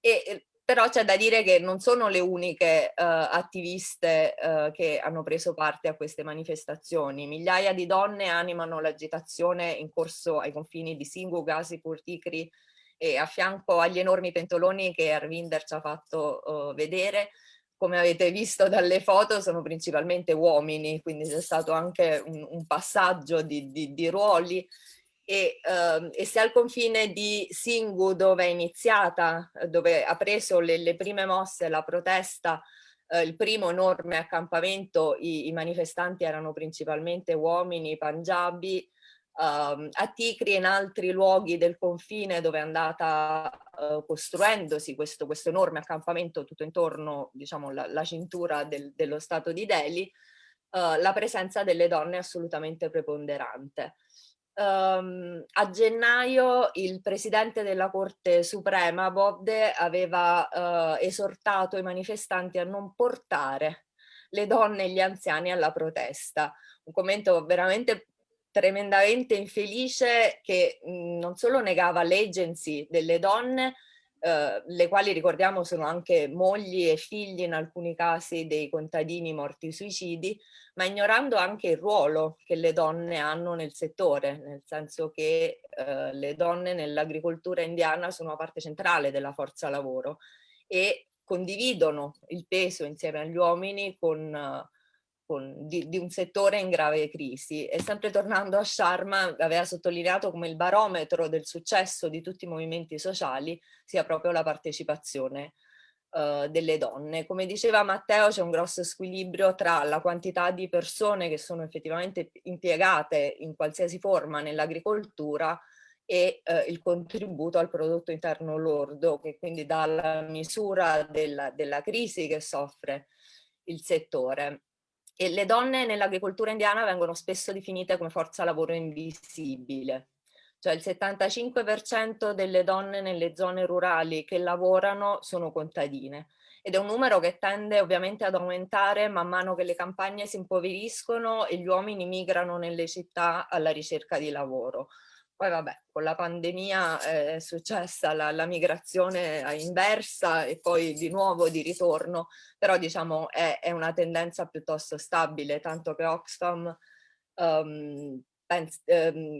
e, però c'è da dire che non sono le uniche uh, attiviste uh, che hanno preso parte a queste manifestazioni. Migliaia di donne animano l'agitazione in corso ai confini di Singhu, Ghazipur, Tikri, e a fianco agli enormi pentoloni che Arvinder ci ha fatto uh, vedere, come avete visto dalle foto sono principalmente uomini, quindi c'è stato anche un, un passaggio di, di, di ruoli. E, uh, e, se al confine di Singu dove è iniziata, dove ha preso le, le prime mosse la protesta, uh, il primo enorme accampamento, i, i manifestanti erano principalmente uomini, panjabi, uh, a Ticri e in altri luoghi del confine dove è andata uh, costruendosi questo, questo, enorme accampamento tutto intorno, diciamo, la, la cintura del, dello Stato di Delhi, uh, la presenza delle donne è assolutamente preponderante. Um, a gennaio il presidente della Corte Suprema, Bobde, aveva uh, esortato i manifestanti a non portare le donne e gli anziani alla protesta. Un commento veramente tremendamente infelice che mh, non solo negava l'agency delle donne, eh, le quali ricordiamo sono anche mogli e figli in alcuni casi dei contadini morti suicidi, ma ignorando anche il ruolo che le donne hanno nel settore, nel senso che eh, le donne nell'agricoltura indiana sono una parte centrale della forza lavoro e condividono il peso insieme agli uomini con con, di, di, un settore in grave crisi. E sempre tornando a Sharma, aveva sottolineato come il barometro del successo di tutti i movimenti sociali sia proprio la partecipazione uh, delle donne. Come diceva Matteo, c'è un grosso squilibrio tra la quantità di persone che sono effettivamente impiegate in qualsiasi forma nell'agricoltura e eh, il contributo al prodotto interno lordo, che quindi dà la misura della, della crisi che soffre il settore. E le donne nell'agricoltura indiana vengono spesso definite come forza lavoro invisibile. Cioè il 75% delle donne nelle zone rurali che lavorano sono contadine ed è un numero che tende ovviamente ad aumentare man mano che le campagne si impoveriscono e gli uomini migrano nelle città alla ricerca di lavoro. Poi vabbè, con la pandemia è successa la, la migrazione inversa e poi di nuovo di ritorno, però diciamo è, è una tendenza piuttosto stabile, tanto che Oxfam um,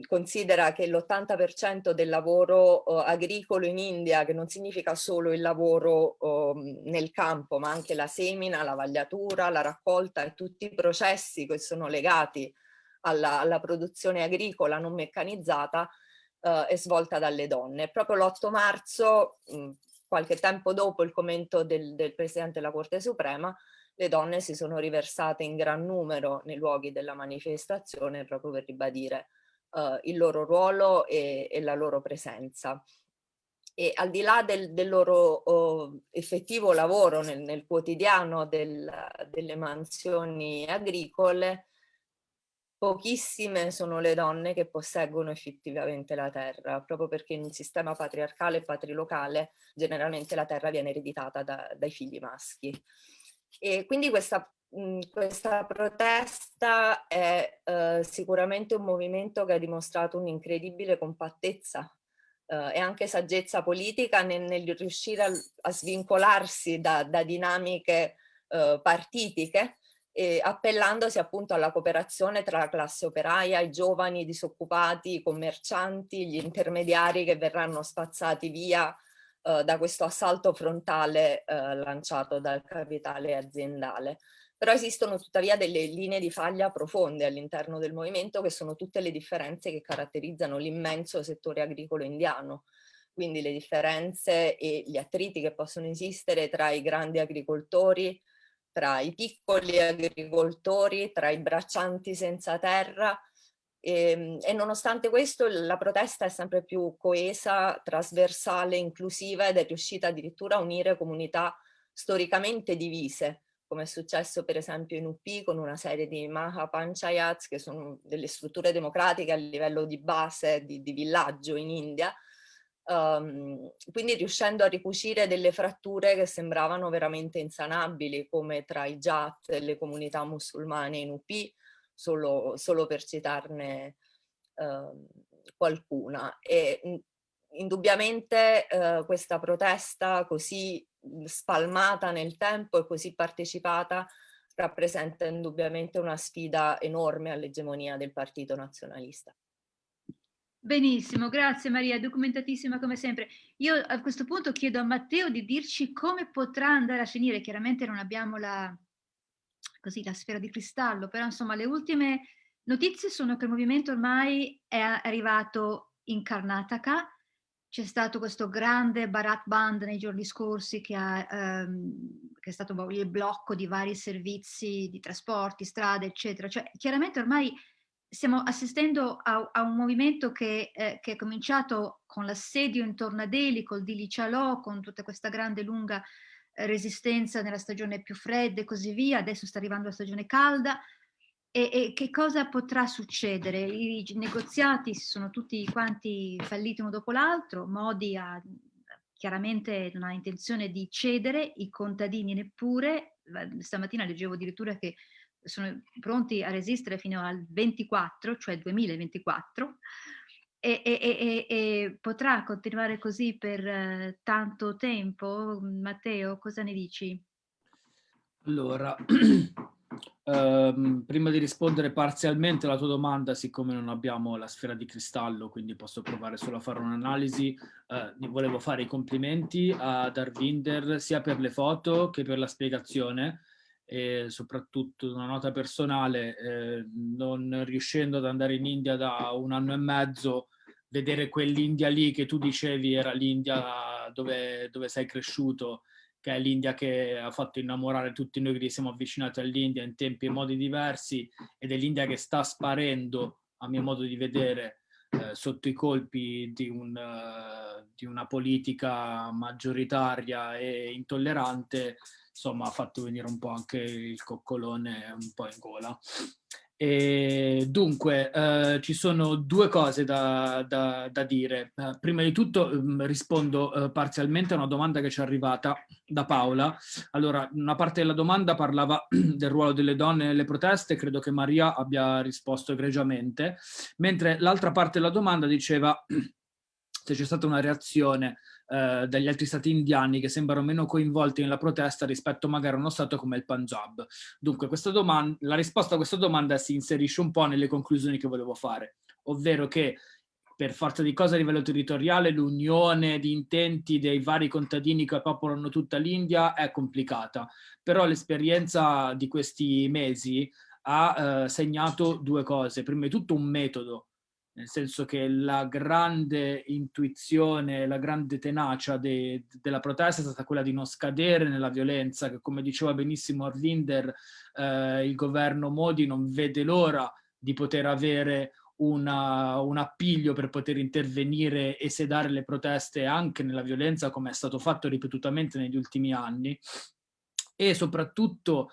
considera che l'80% del lavoro uh, agricolo in India, che non significa solo il lavoro uh, nel campo, ma anche la semina, la vagliatura, la raccolta e tutti i processi che sono legati alla, alla produzione agricola non meccanizzata, uh, è svolta dalle donne. Proprio l'8 marzo, mh, qualche tempo dopo il commento del, del Presidente della Corte Suprema, le donne si sono riversate in gran numero nei luoghi della manifestazione proprio per ribadire uh, il loro ruolo e, e, la loro presenza. E al di là del, del loro uh, effettivo lavoro nel, nel quotidiano del, delle mansioni agricole, pochissime sono le donne che posseggono effettivamente la terra, proprio perché in un sistema patriarcale e patrilocale generalmente la terra viene ereditata da, dai figli maschi. E quindi questa, questa protesta è eh, sicuramente un movimento che ha dimostrato un'incredibile compattezza eh, e anche saggezza politica nel, nel riuscire a, a, svincolarsi da, da dinamiche eh, partitiche e appellandosi appunto alla cooperazione tra la classe operaia, i giovani, disoccupati, i commercianti, gli intermediari che verranno spazzati via eh, da questo assalto frontale eh, lanciato dal capitale aziendale. Però esistono tuttavia delle linee di faglia profonde all'interno del movimento che sono tutte le differenze che caratterizzano l'immenso settore agricolo indiano. Quindi le differenze e gli attriti che possono esistere tra i grandi agricoltori, tra i piccoli agricoltori, tra i braccianti senza terra, e, ehm, e, nonostante questo la protesta è sempre più coesa, trasversale, inclusiva ed è riuscita addirittura a unire comunità storicamente divise, come è successo per esempio in UP con una serie di Maha Panchayats, che sono delle strutture democratiche a livello di base, di, di villaggio in India, um, quindi riuscendo a ricucire delle fratture che sembravano veramente insanabili, come tra i Jat e le comunità musulmane in UP, solo, solo per citarne eh, qualcuna. E mh, indubbiamente eh, questa protesta così spalmata nel tempo e così partecipata rappresenta indubbiamente una sfida enorme all'egemonia del partito nazionalista. Benissimo, grazie Maria, documentatissima come sempre. Io a questo punto chiedo a Matteo di dirci come potrà andare a finire, chiaramente non abbiamo la, così la sfera di cristallo, però insomma le ultime notizie sono che il movimento ormai è arrivato in Karnataka, c'è stato questo grande Bharat Band nei giorni scorsi che, ha, ehm, che, è stato il blocco di vari servizi di trasporti, strade, eccetera. Cioè, chiaramente ormai stiamo assistendo a, a un movimento che, eh, che, è cominciato con l'assedio intorno a Delhi, col Dili Chalò, con tutta questa grande lunga resistenza nella stagione più fredda e così via, adesso sta arrivando la stagione calda. E, e che cosa potrà succedere? I negoziati sono tutti quanti falliti uno dopo l'altro, Modi ha chiaramente non ha intenzione di cedere, i contadini neppure, stamattina leggevo addirittura che sono pronti a resistere fino al 24, cioè 2024, e, e, e, e, potrà continuare così per uh, tanto tempo? Matteo, cosa ne dici? Allora, um, prima di rispondere parzialmente alla tua domanda, siccome non abbiamo la sfera di cristallo, quindi posso provare solo a fare un'analisi, uh, volevo fare i complimenti a Darvinder sia per le foto che per la spiegazione, e soprattutto una nota personale, eh, non riuscendo ad andare in India da un anno e mezzo, vedere quell'India lì che tu dicevi era l'India dove, dove sei cresciuto, che è l'India che ha fatto innamorare tutti noi che siamo avvicinati all'India in tempi e modi diversi, ed è l'India che sta sparendo, a mio modo di vedere, eh, sotto i colpi di, un, uh, di una politica maggioritaria e intollerante, insomma ha fatto venire un po' anche il coccolone un po' in gola. E dunque, eh, ci sono due cose da, da, da dire. Eh, prima di tutto eh, rispondo eh, parzialmente a una domanda che ci è arrivata da Paola. Allora, una parte della domanda parlava del ruolo delle donne nelle proteste, credo che Maria abbia risposto egregiamente, mentre l'altra parte della domanda diceva se c'è stata una reazione eh, dagli altri stati indiani che sembrano meno coinvolti nella protesta rispetto magari a uno stato come il Punjab. Dunque la risposta a questa domanda si inserisce un po' nelle conclusioni che volevo fare, ovvero che per forza di cose a livello territoriale l'unione di intenti dei vari contadini che popolano tutta l'India è complicata, però l'esperienza di questi mesi ha eh, segnato due cose. Prima di tutto un metodo, nel senso che la grande intuizione, la grande tenacia de, della protesta è stata quella di non scadere nella violenza, che come diceva benissimo Arvinder, eh, il governo Modi non vede l'ora di poter avere una, un appiglio per poter intervenire e sedare le proteste anche nella violenza come è stato fatto ripetutamente negli ultimi anni. E soprattutto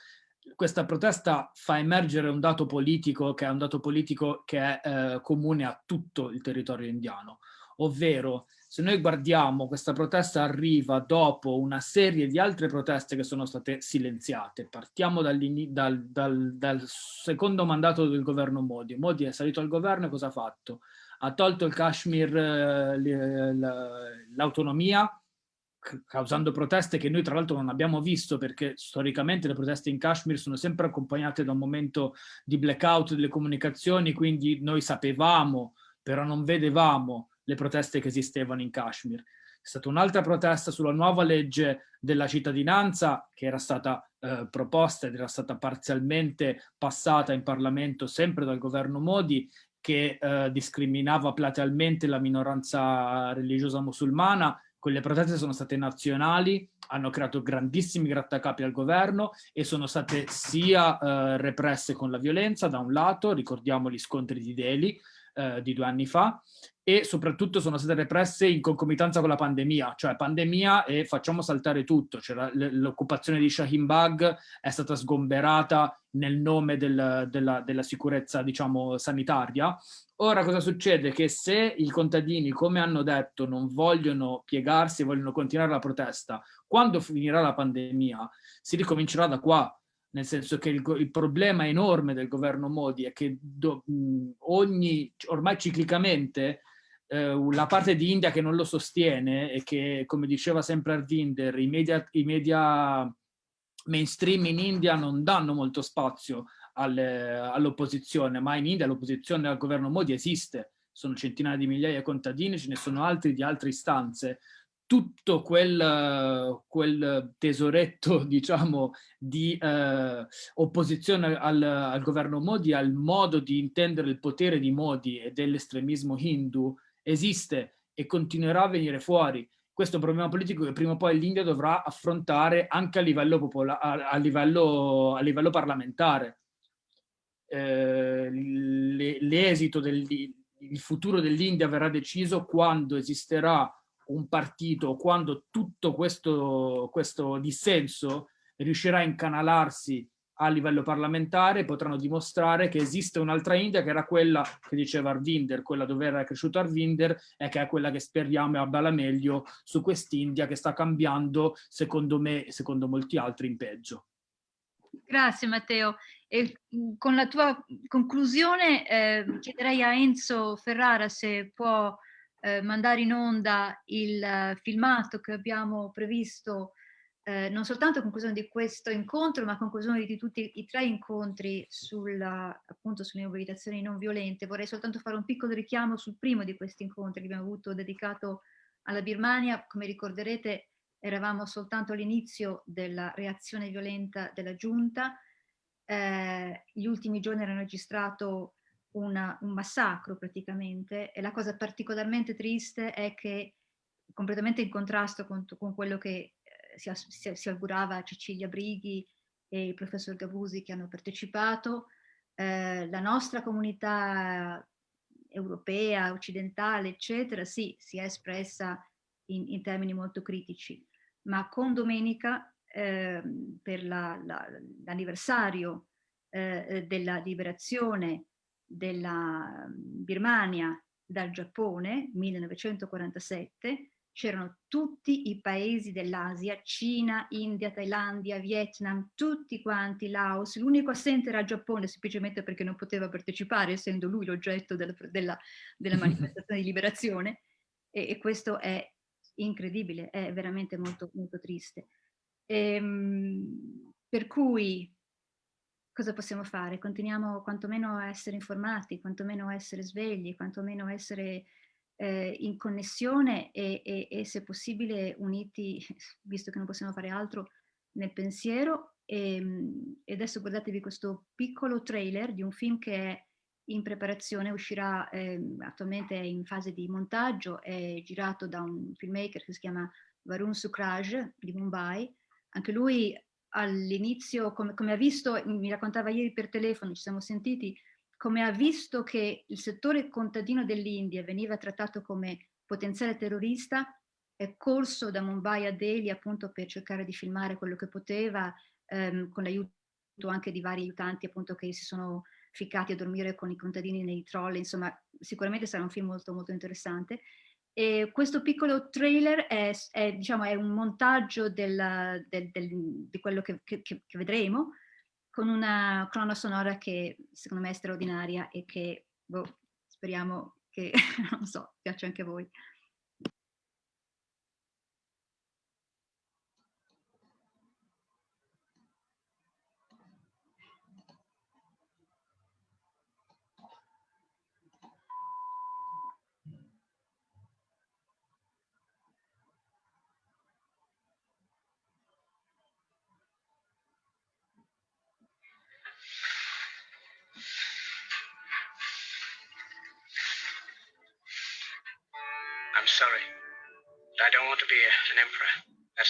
questa protesta fa emergere un dato politico che è un dato politico che è eh, comune a tutto il territorio indiano, ovvero se noi guardiamo questa protesta arriva dopo una serie di altre proteste che sono state silenziate. Partiamo dal, dal, dal secondo mandato del governo Modi. Modi è salito al governo e cosa ha fatto? Ha tolto il Kashmir, eh, l'autonomia, causando proteste che noi tra l'altro non abbiamo visto perché storicamente le proteste in Kashmir sono sempre accompagnate da un momento di blackout delle comunicazioni, quindi noi sapevamo, però non vedevamo le proteste che esistevano in Kashmir. È stata un'altra protesta sulla nuova legge della cittadinanza che era stata eh, proposta ed era stata parzialmente passata in Parlamento sempre dal governo Modi che eh, discriminava platealmente la minoranza religiosa musulmana quelle proteste sono state nazionali, hanno creato grandissimi grattacapi al governo e sono state sia eh, represse con la violenza da un lato, ricordiamo gli scontri di Delhi eh, di due anni fa, e soprattutto sono state represse in concomitanza con la pandemia, cioè pandemia e facciamo saltare tutto, cioè l'occupazione di Shahin Bagh è stata sgomberata nel nome del, della, della sicurezza diciamo sanitaria. Ora cosa succede? Che se i contadini, come hanno detto, non vogliono piegarsi, vogliono continuare la protesta, quando finirà la pandemia si ricomincerà da qua, nel senso che il, il problema enorme del governo Modi è che do, ogni, ormai ciclicamente eh, la parte di India che non lo sostiene e che, come diceva sempre Arvinder, i media, i media mainstream in India non danno molto spazio all'opposizione, ma in India l'opposizione al governo Modi esiste, sono centinaia di migliaia di contadini, ce ne sono altri di altre istanze. Tutto quel, quel tesoretto, diciamo, di eh, opposizione al, al governo Modi, al modo di intendere il potere di Modi e dell'estremismo hindu, esiste e continuerà a venire fuori. Questo è un problema politico che prima o poi l'India dovrà affrontare anche a livello, a, livello, a livello parlamentare. Eh, l'esito del il futuro dell'India verrà deciso quando esisterà un partito, quando tutto questo, questo dissenso riuscirà a incanalarsi a livello parlamentare, potranno dimostrare che esiste un'altra India che era quella che diceva Arvinder, quella dove era cresciuto Arvinder e che è quella che speriamo abbia la meglio su quest'India che sta cambiando, secondo me e secondo molti altri, in peggio. Grazie Matteo. E mhmm, con la tua conclusione eh, chiederei a Enzo Ferrara se può eh, mandare in onda il filmato che abbiamo previsto eh, non soltanto a conclusione di questo incontro, ma a conclusione di tutti i tre incontri sulla, appunto sulle mobilitazioni non violente. Vorrei soltanto fare un piccolo richiamo sul primo di questi incontri che abbiamo avuto dedicato alla Birmania. Come ricorderete eravamo soltanto all'inizio della reazione violenta della giunta, eh, gli ultimi giorni hanno registrato una, un massacro praticamente e la cosa particolarmente triste è che completamente in contrasto con, con quello che eh, si, si, si, augurava Cecilia Brighi e il professor Gabusi che hanno partecipato, eh, la nostra comunità europea, occidentale, eccetera, sì, si è espressa in, in termini molto critici, ma con domenica eh, per l'anniversario eh, della liberazione della Birmania dal Giappone, 1947, c'erano tutti i paesi dell'Asia, Cina, India, Thailandia, Vietnam, tutti quanti, Laos, l'unico assente era il Giappone semplicemente perché non poteva partecipare essendo lui l'oggetto della, della, della, manifestazione di liberazione e, e, questo è incredibile, è veramente molto, molto triste. Ehm, per cui cosa possiamo fare? Continuiamo quantomeno a essere informati, quantomeno a essere svegli, quantomeno a essere eh, in connessione e, e, e, se possibile uniti, visto che non possiamo fare altro, nel pensiero. Ehm, e, adesso guardatevi questo piccolo trailer di un film che è in preparazione, uscirà eh, attualmente in fase di montaggio, è girato da un filmmaker che si chiama Varun Sukraj di Mumbai. Anche lui all'inizio, come, come ha visto, mi raccontava ieri per telefono, ci siamo sentiti, come ha visto che il settore contadino dell'India veniva trattato come potenziale terrorista, è corso da Mumbai a Delhi appunto per cercare di filmare quello che poteva, ehm, con l'aiuto anche di vari aiutanti appunto che si sono ficcati a dormire con i contadini nei troll, insomma sicuramente sarà un film molto molto interessante. E questo piccolo trailer è, è, diciamo, è un montaggio del, del, del, di quello che, che, che vedremo, con una colonna sonora che secondo me è straordinaria e che boh, speriamo che, non so, piaccia anche a voi.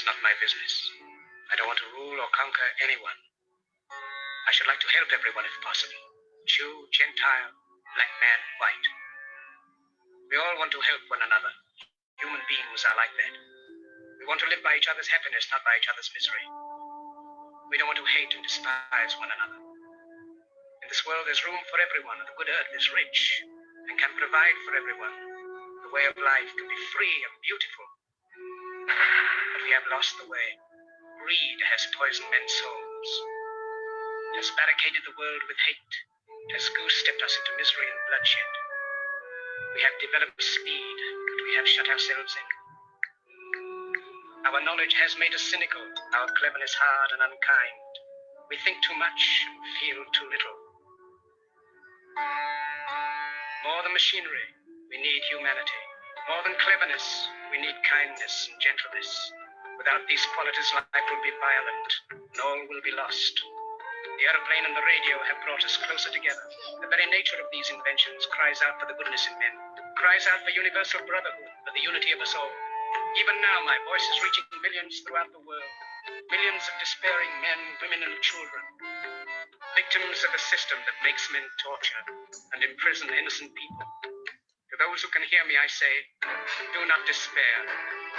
Not my business. I don't want to rule or conquer anyone. I should like to help everyone if possible. Jew, Gentile, black man, white. We all want to help one another. Human beings are like that. We want to live by each other's happiness, not by each other's misery. We don't want to hate and despise one another. In this world, there's room for everyone, and the good earth is rich and can provide for everyone the way of life can be free and beautiful. But we have lost the way. Greed has poisoned men's souls, has barricaded the world with hate, has goose-stepped us into misery and bloodshed. We have developed speed, but we have shut ourselves in. Our knowledge has made us cynical, our cleverness hard and unkind. We think too much and feel too little. More than machinery, we need humanity. More than cleverness, we need kindness and gentleness. Without these qualities, life will be violent, and all will be lost. The aeroplane and the radio have brought us closer together. The very nature of these inventions cries out for the goodness in men, cries out for universal brotherhood, for the unity of us all. Even now, my voice is reaching millions throughout the world. Millions of despairing men, women, and children. Victims of a system that makes men torture and imprison innocent people those who can hear me, I say, do not despair.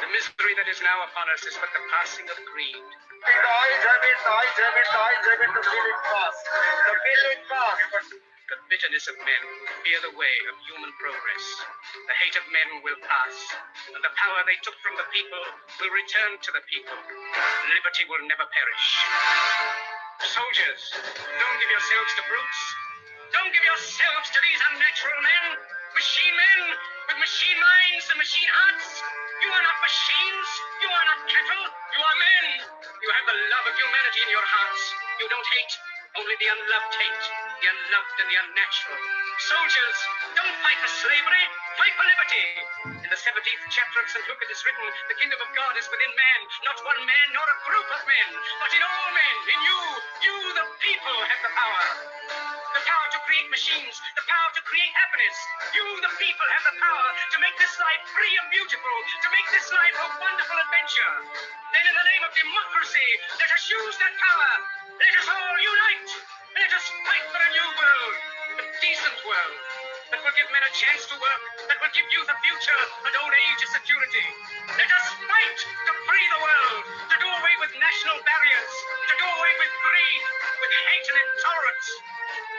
The misery that is now upon us is but the passing of greed. The eyes have it, the eyes have it, the eyes have it, to feel it pass. To feel it pass. The bitterness of men who fear the way of human progress. The hate of men will pass, and the power they took from the people will return to the people. Liberty will never perish. Soldiers, don't give yourselves to brutes. Don't give yourselves to these unnatural men. Machine men with machine minds and machine hearts. You are not machines. You are not cattle. You are men. You have the love of humanity in your hearts. You don't hate. Only the unloved hate. The unloved and the unnatural. Soldiers, don't fight for slavery. Fight for liberty. In the 17th chapter of St. Luke it is written, the kingdom of God is within man, not one man nor a group of men, but in all men, in you. You, the people, have the power the power create machines, the power to create happiness. You, the people, have the power to make this life free and beautiful, to make this life a wonderful adventure. Then, in the name of democracy, let us use that power. Let us all unite. Let us fight for a new world, a decent world that will give men a chance to work that will give youth a future and old age a security. Let us fight to free the world, to do away with national barriers, to do away with greed, with hate and intolerance.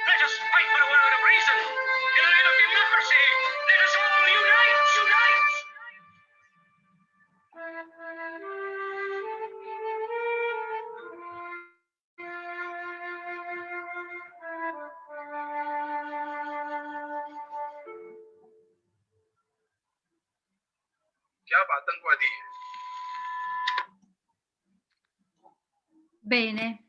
Let us fight for a world of reason. In the name of democracy, let us all unite, unite! Bene,